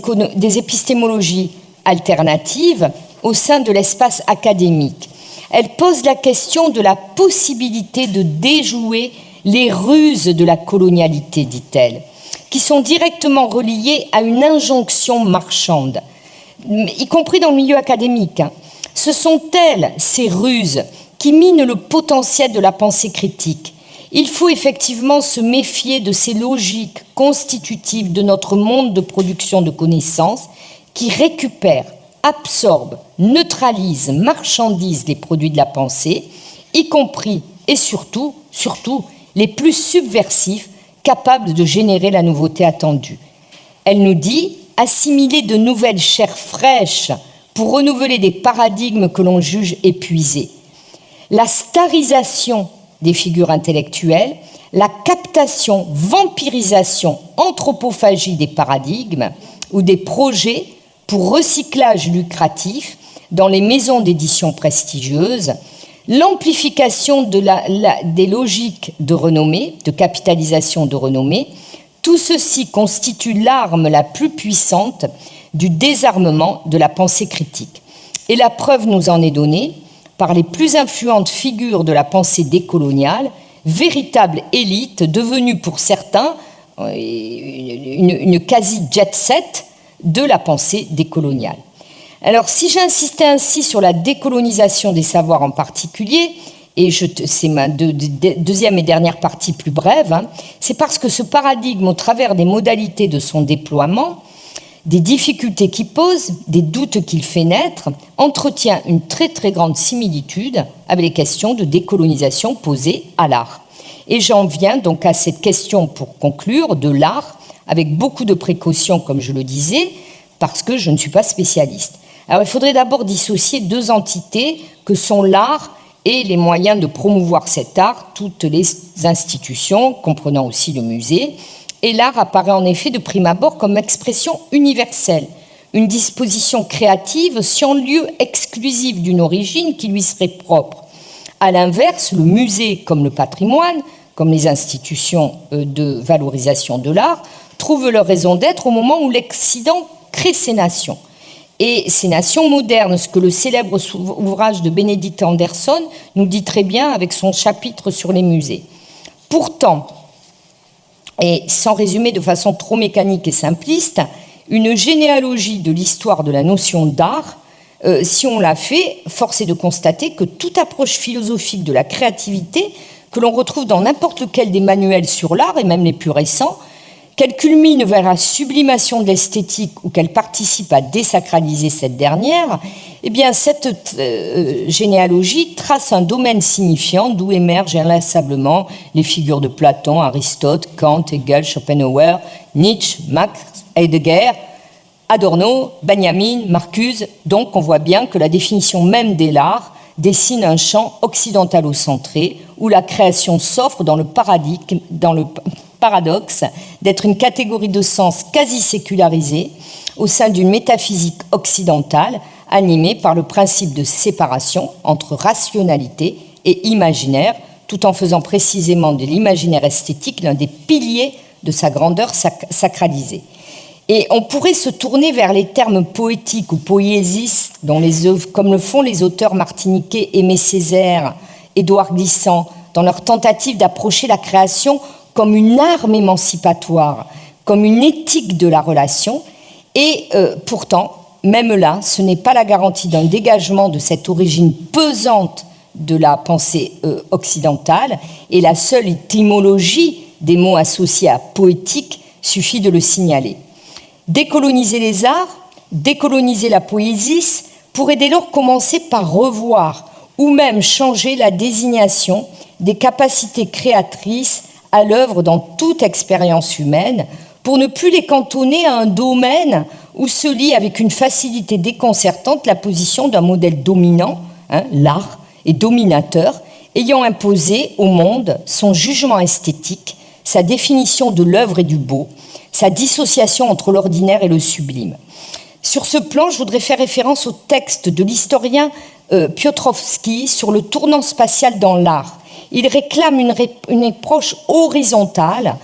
épistémologies alternatives au sein de l'espace académique. Elle pose la question de la possibilité de déjouer les ruses de la colonialité, dit-elle, qui sont directement reliées à une injonction marchande, y compris dans le milieu académique. Ce sont elles, ces ruses, qui minent le potentiel de la pensée critique. Il faut effectivement se méfier de ces logiques constitutives de notre monde de production de connaissances qui récupèrent, absorbent, neutralisent, marchandisent les produits de la pensée, y compris et surtout, surtout, les plus subversifs capables de générer la nouveauté attendue. Elle nous dit assimiler de nouvelles chairs fraîches pour renouveler des paradigmes que l'on juge épuisés. La starisation des figures intellectuelles, la captation, vampirisation, anthropophagie des paradigmes ou des projets pour recyclage lucratif dans les maisons d'édition prestigieuses, l'amplification de des logiques de renommée, de capitalisation de renommée, tout ceci constitue l'arme la plus puissante du désarmement de la pensée critique. Et la preuve nous en est donnée par les plus influentes figures de la pensée décoloniale, véritable élite devenue pour certains euh, une, une quasi-jet set de la pensée décoloniale. Alors, si j'insistais ainsi sur la décolonisation des savoirs en particulier, et c'est ma deuxième et dernière partie plus brève, hein, c'est parce que ce paradigme, au travers des modalités de son déploiement, des difficultés qu'il pose, des doutes qu'il fait naître, entretient une très très grande similitude avec les questions de décolonisation posées à l'art. Et j'en viens donc à cette question pour conclure de l'art, avec beaucoup de précautions, comme je le disais, parce que je ne suis pas spécialiste. Alors il faudrait d'abord dissocier deux entités que sont l'art et les moyens de promouvoir cet art, toutes les institutions, comprenant aussi le musée. Et l'art apparaît en effet de prime abord comme expression universelle, une disposition créative sans lieu exclusif d'une origine qui lui serait propre. À l'inverse, le musée, comme le patrimoine, comme les institutions euh, de valorisation de l'art, trouvent leur raison d'être au moment où l'Occident crée ses nations et ces nations modernes, ce que le célèbre ouvrage de Benedict Anderson nous dit très bien avec son chapitre sur les musées. Pourtant, et sans résumer de façon trop mécanique et simpliste, une généalogie de l'histoire de la notion d'art, euh, si on l'a fait, force est de constater que toute approche philosophique de la créativité que l'on retrouve dans n'importe lequel des manuels sur l'art, et même les plus récents, qu'elle culmine vers la sublimation de l'esthétique ou qu'elle participe à désacraliser cette dernière, eh bien cette euh, généalogie trace un domaine signifiant d'où émergent inlassablement les figures de Platon, Aristote, Kant, Hegel, Schopenhauer, Nietzsche, Max Heidegger, Adorno, Benjamin, Marcuse. Donc on voit bien que la définition même de l'art dessine un champ occidentalo-centré où la création s'offre dans le paradigme, dans le paradoxe d'être une catégorie de sens quasi sécularisée au sein d'une métaphysique occidentale animée par le principe de séparation entre rationalité et imaginaire, tout en faisant précisément de l'imaginaire esthétique l'un des piliers de sa grandeur sacralisée. Et on pourrait se tourner vers les termes poétiques ou poésistes, comme le font les auteurs martiniquais Aimé Césaire, Édouard Glissant, dans leur tentative d'approcher la création comme une arme émancipatoire, comme une éthique de la relation. Et euh, pourtant, même là, ce n'est pas la garantie d'un dégagement de cette origine pesante de la pensée euh, occidentale, et la seule étymologie des mots associés à poétique suffit de le signaler. Décoloniser les arts, décoloniser la poésie pourrait dès lors commencer par revoir ou même changer la désignation des capacités créatrices à l'œuvre dans toute expérience humaine pour ne plus les cantonner à un domaine où se lie avec une facilité déconcertante la position d'un modèle dominant, hein, l'art, et dominateur, ayant imposé au monde son jugement esthétique, sa définition de l'œuvre et du beau, sa dissociation entre l'ordinaire et le sublime. Sur ce plan, je voudrais faire référence au texte de l'historien euh, Piotrowski sur le tournant spatial dans l'art, il réclame une, approche horizontale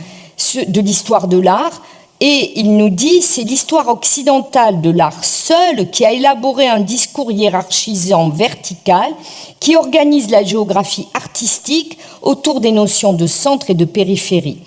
de l'histoire de l'art et il nous dit c'est l'histoire occidentale de l'art seul qui a élaboré un discours hiérarchisant vertical qui organise la géographie artistique autour des notions de centre et de périphérie.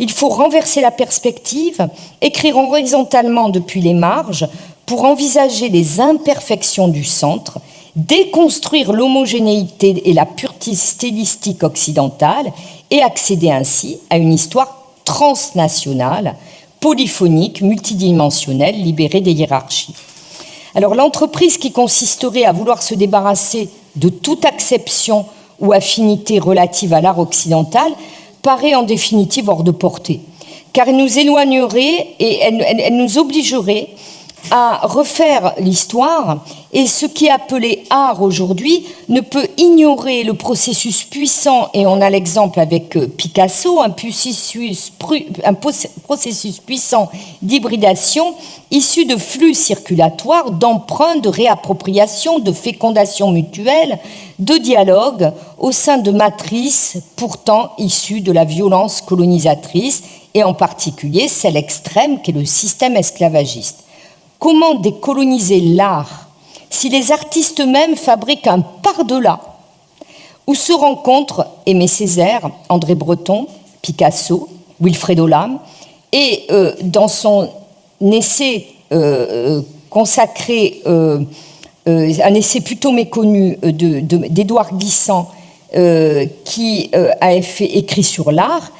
Il faut renverser la perspective, écrire horizontalement depuis les marges pour envisager les imperfections du centre déconstruire l'homogénéité et la pureté stylistique occidentale et accéder ainsi à une histoire transnationale, polyphonique, multidimensionnelle, libérée des hiérarchies. Alors l'entreprise qui consisterait à vouloir se débarrasser de toute acception ou affinité relative à l'art occidental paraît en définitive hors de portée, car elle nous éloignerait et elle nous obligerait à refaire l'histoire et ce qui est appelé art aujourd'hui ne peut ignorer le processus puissant, et on a l'exemple avec euh, Picasso, un processus, puissant d'hybridation issu de flux circulatoires, d'emprunts, de réappropriation, de fécondation mutuelle, de dialogue au sein de matrices pourtant issues de la violence colonisatrice, et en particulier celle extrême qu'est le système esclavagiste. Comment décoloniser l'art si les artistes eux-mêmes fabriquent un par-delà où se rencontrent Aimé Césaire, André Breton, Picasso, Wilfredo Lam, et euh, dans son essai euh, euh, consacré, un essai plutôt méconnu d'Édouard Glissant, qui a écrit sur l'art,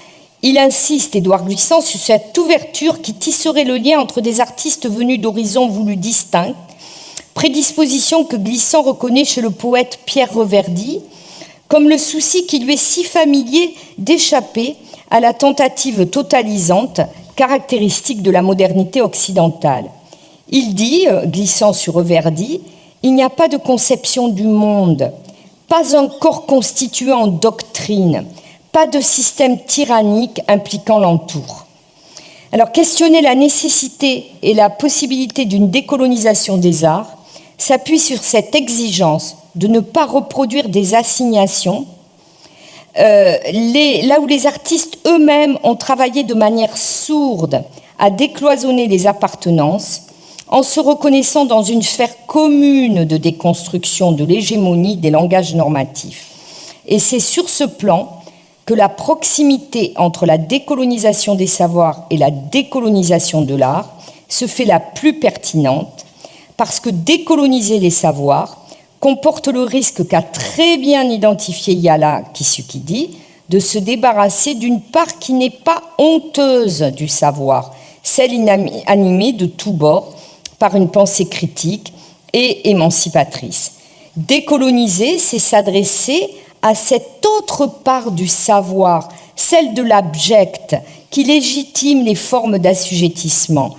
il insiste, Édouard Glissant, sur cette ouverture qui tisserait le lien entre des artistes venus d'horizons voulus distincts, prédisposition que Glissant reconnaît chez le poète Pierre Reverdy, comme le souci qui lui est si familier d'échapper à la tentative totalisante caractéristique de la modernité occidentale. Il dit, euh, glissant sur Reverdy, il n'y a pas de conception du monde, pas un corps constitué en doctrine, pas de système tyrannique impliquant l'entour. Alors questionner la nécessité et la possibilité d'une décolonisation des arts s'appuie sur cette exigence de ne pas reproduire des assignations, euh, là où les artistes eux-mêmes ont travaillé de manière sourde à décloisonner les appartenances, en se reconnaissant dans une sphère commune de déconstruction de l'hégémonie des langages normatifs. Et c'est sur ce plan que la proximité entre la décolonisation des savoirs et la décolonisation de l'art se fait la plus pertinente parce que décoloniser les savoirs comporte le risque qu'a très bien identifié Yala Kisukidi de se débarrasser d'une part qui n'est pas honteuse du savoir, celle animée de tous bords par une pensée critique et émancipatrice. Décoloniser, c'est s'adresser à cette autre part du savoir, celle de l'abject, qui légitime les formes d'assujettissement.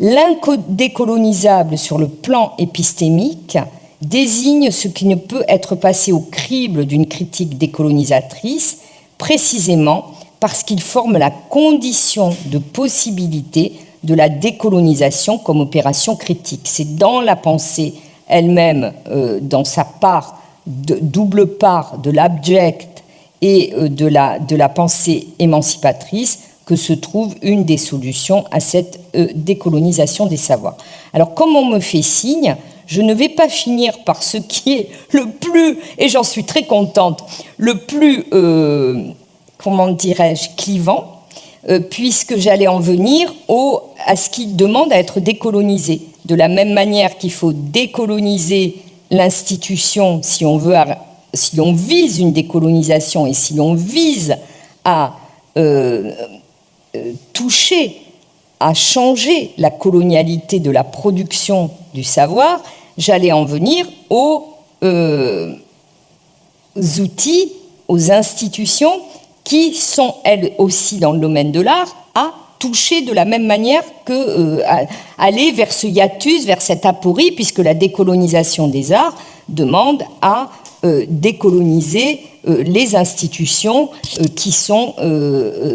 L'indécolonisable sur le plan épistémique désigne ce qui ne peut être passé au crible d'une critique décolonisatrice, précisément parce qu'il forme la condition de possibilité de la décolonisation comme opération critique. C'est dans la pensée elle-même, euh, dans sa part, double part de l'abject et euh, de, la, de la pensée émancipatrice, que se trouve une des solutions à cette euh, décolonisation des savoirs. Alors, comme on me fait signe, je ne vais pas finir par ce qui est le plus, et j'en suis très contente, le plus, comment dirais-je, clivant, puisque j'allais en venir au, à ce qui demande à être décolonisé. De la même manière qu'il faut décoloniser l'institution si on veut, si vise une décolonisation et si l'on vise à euh, euh, toucher, à changer la colonialité de la production du savoir, j'allais en venir aux euh, outils, aux institutions qui sont elles aussi dans le domaine de l'art toucher de la même manière que euh, aller vers ce hiatus, vers cette aporie, puisque la décolonisation des arts demande à euh, décoloniser euh, les institutions qui sont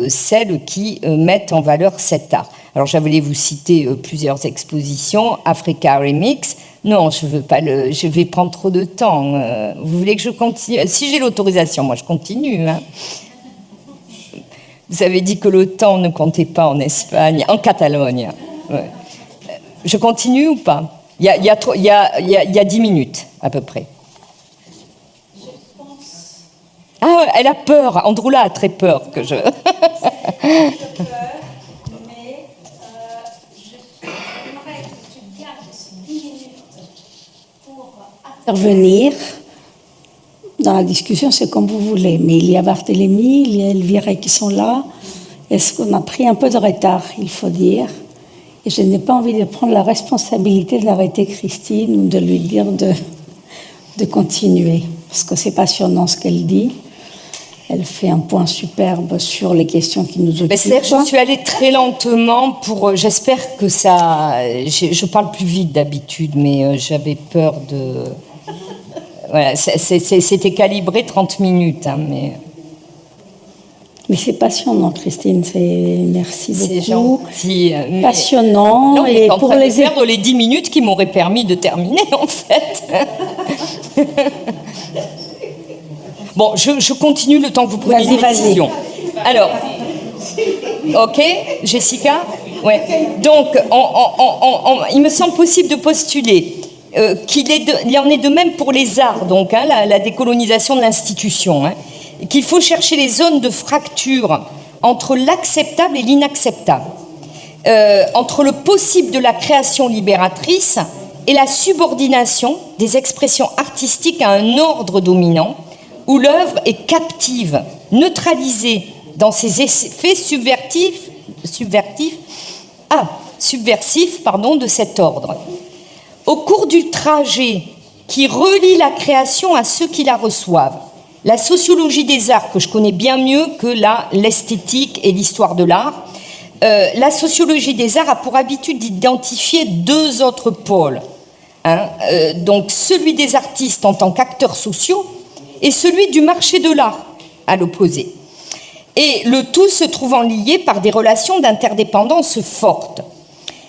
celles qui mettent en valeur cet art. Alors j'allais vous citer plusieurs expositions, Africa Remix. Non, je veux pas le, je vais prendre trop de temps. vous voulez que je continue? Si j'ai l'autorisation, moi je continue. Hein. Vous avez dit que le temps ne comptait pas en Espagne, en Catalogne. Je continue ou pas? Il y, a, il, y a, il, y a, il y a 10 minutes à peu près. Ah, elle a peur. Androula a très peur que je. intervenir dans la discussion, c'est comme vous voulez. Mais il y a Barthélemy, il y a Elvira qui sont là. Est-ce qu'on a pris un peu de retard, il faut dire? Et je n'ai pas envie de prendre la responsabilité de l'arrêter Christine ou de lui dire de, de continuer. Parce que c'est passionnant ce qu'elle dit. Elle fait un point superbe sur les questions qui nous occupent. je suis allée très lentement pour. Euh, j'espère que ça. Je parle plus vite d'habitude, mais euh, j'avais peur de voilà, c'était calibré 30 minutes, hein, mais... Mais c'est passionnant, Christine. Merci beaucoup. C'est gentil. Euh, passionnant. Non, et pour les perdre les 10 minutes qui m'auraient permis de terminer, *laughs* en fait. bon, je, continue le temps que vous prenez une décision. Alors, ok, Jessica? Ouais. Donc, il me semble possible de postuler euh, qu'il il y en est de même pour les arts, donc hein, la, décolonisation de l'institution, hein, qu'il faut chercher les zones de fracture entre l'acceptable et l'inacceptable, euh, entre le possible de la création libératrice et la subordination des expressions artistiques à un ordre dominant, où l'œuvre est captive, neutralisée dans ses effets ah, subversifs de cet ordre. Au cours du trajet qui relie la création à ceux qui la reçoivent, la sociologie des arts, que je connais bien mieux que l'esthétique et l'histoire de l'art, euh, la sociologie des arts a pour habitude d'identifier deux autres pôles. Hein, euh, donc celui des artistes en tant qu'acteurs sociaux et celui du marché de l'art, à l'opposé. Et le tout se trouvant lié par des relations d'interdépendance fortes.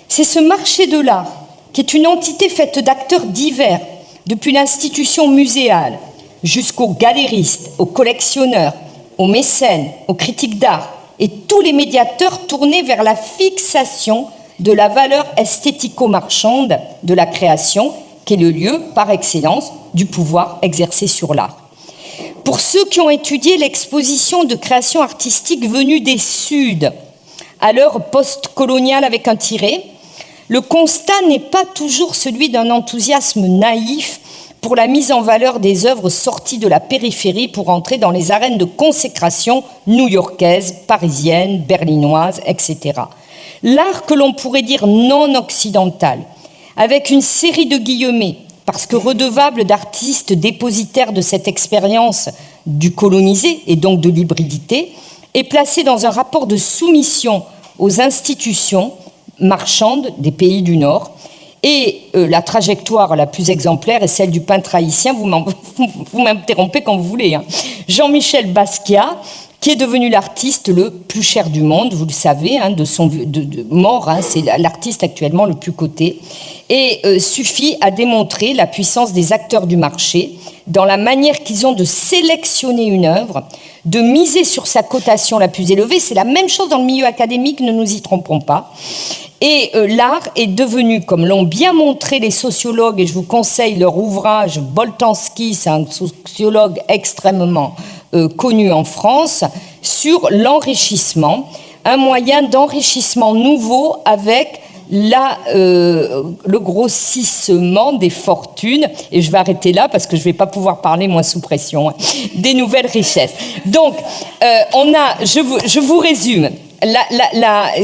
C'est ce marché de l'art qui est une entité faite d'acteurs divers, depuis l'institution muséale jusqu'aux galéristes, aux collectionneurs, aux mécènes, aux critiques d'art, et tous les médiateurs tournés vers la fixation de la valeur esthético-marchande de la création, qui est le lieu par excellence du pouvoir exercé sur l'art. Pour ceux qui ont étudié l'exposition de création artistique venue des Suds, à l'heure post-coloniale avec un tiré, le constat n'est pas toujours celui d'un enthousiasme naïf pour la mise en valeur des œuvres sorties de la périphérie pour entrer dans les arènes de consécration new-yorkaises, parisiennes, berlinoises, etc. L'art que l'on pourrait dire non occidental, avec une série de guillemets, parce que redevable d'artistes dépositaires de cette expérience du colonisé et donc de l'hybridité, est placé dans un rapport de soumission aux institutions marchandes des pays du Nord. Et euh, la trajectoire la plus exemplaire est celle du peintre haïtien, vous *laughs* m'interrompez quand vous voulez, hein. Jean-Michel Basquiat, qui est devenu l'artiste le plus cher du monde, vous le savez, hein, de son de, mort, hein, c'est l'artiste actuellement le plus coté, et euh, suffit à démontrer la puissance des acteurs du marché dans la manière qu'ils ont de sélectionner une œuvre, de miser sur sa cotation la plus élevée. C'est la même chose dans le milieu académique, ne nous y trompons pas. Et euh, l'art est devenu, comme l'ont bien montré les sociologues, et je vous conseille leur ouvrage, Boltanski, c'est un sociologue extrêmement euh, connu en France, sur l'enrichissement, un moyen d'enrichissement nouveau avec la, euh, le grossissement des fortunes, et je vais arrêter là parce que je ne vais pas pouvoir parler moins sous pression, hein, des nouvelles richesses. Donc, euh, on a, je vous, je vous résume,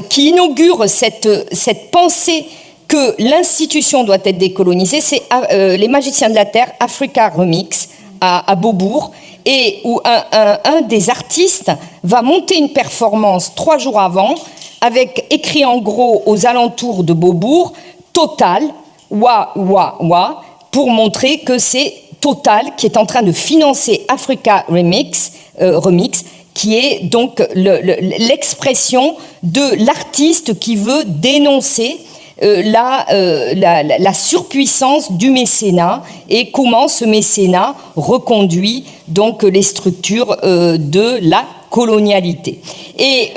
qui inaugure cette, cette pensée que l'institution doit être décolonisée, c'est euh, les magiciens de la Terre, Africa Remix, à, Beaubourg, et où un, des artistes va monter une performance trois jours avant avec écrit en gros aux alentours de Beaubourg, Total, wa, wa, wa, pour montrer que c'est Total qui est en train de financer Africa Remix, euh, Remix qui est donc l'expression de l'artiste qui veut dénoncer euh, la, euh, la, surpuissance du mécénat et comment ce mécénat reconduit donc les structures euh, de la colonialité. Et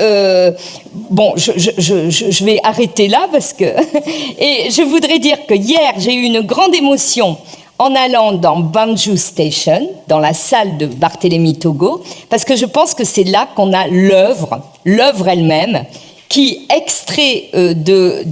bon, je, vais arrêter là parce que... *laughs* Et je voudrais dire que hier, j'ai eu une grande émotion en allant dans Banju Station, dans la salle de Barthélemy Togo, parce que je pense que c'est là qu'on a l'œuvre, l'œuvre elle-même, qui extrait euh, de,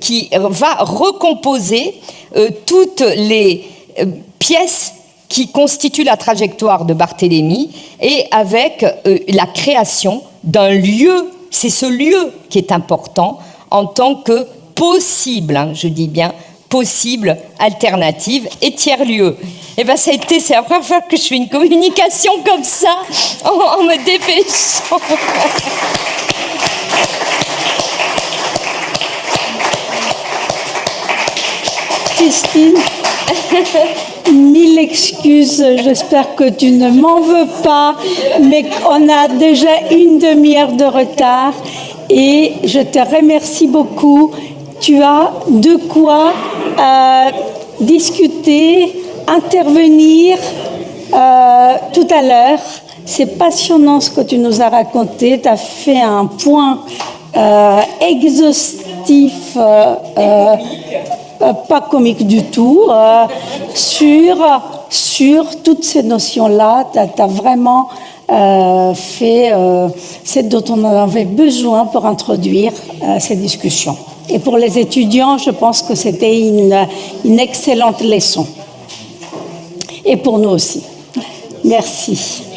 qui va recomposer euh, toutes les euh, pièces qui constituent la trajectoire de Barthélemy et avec la création d'un lieu, c'est ce lieu qui est important en tant que possible, hein, je dis bien possible alternative et tiers-lieu. Et eh bien ça a été, c'est la première fois que je fais une communication comme ça en, en me dépêchant. *laughs* Christine, *laughs* mille excuses, j'espère que tu ne m'en veux pas, mais on a déjà une demi-heure de retard et je te remercie beaucoup. Tu as de quoi euh, discuter, intervenir euh, tout à l'heure. C'est passionnant ce que tu nous as raconté. Tu as fait un point euh, exhaustif euh, pas comique du tout, euh, sur, sur toutes ces notions-là. Tu as, vraiment euh, fait euh, ce dont on avait besoin pour introduire euh, ces discussions. Et pour les étudiants, je pense que c'était une excellente leçon. Et pour nous aussi. Merci.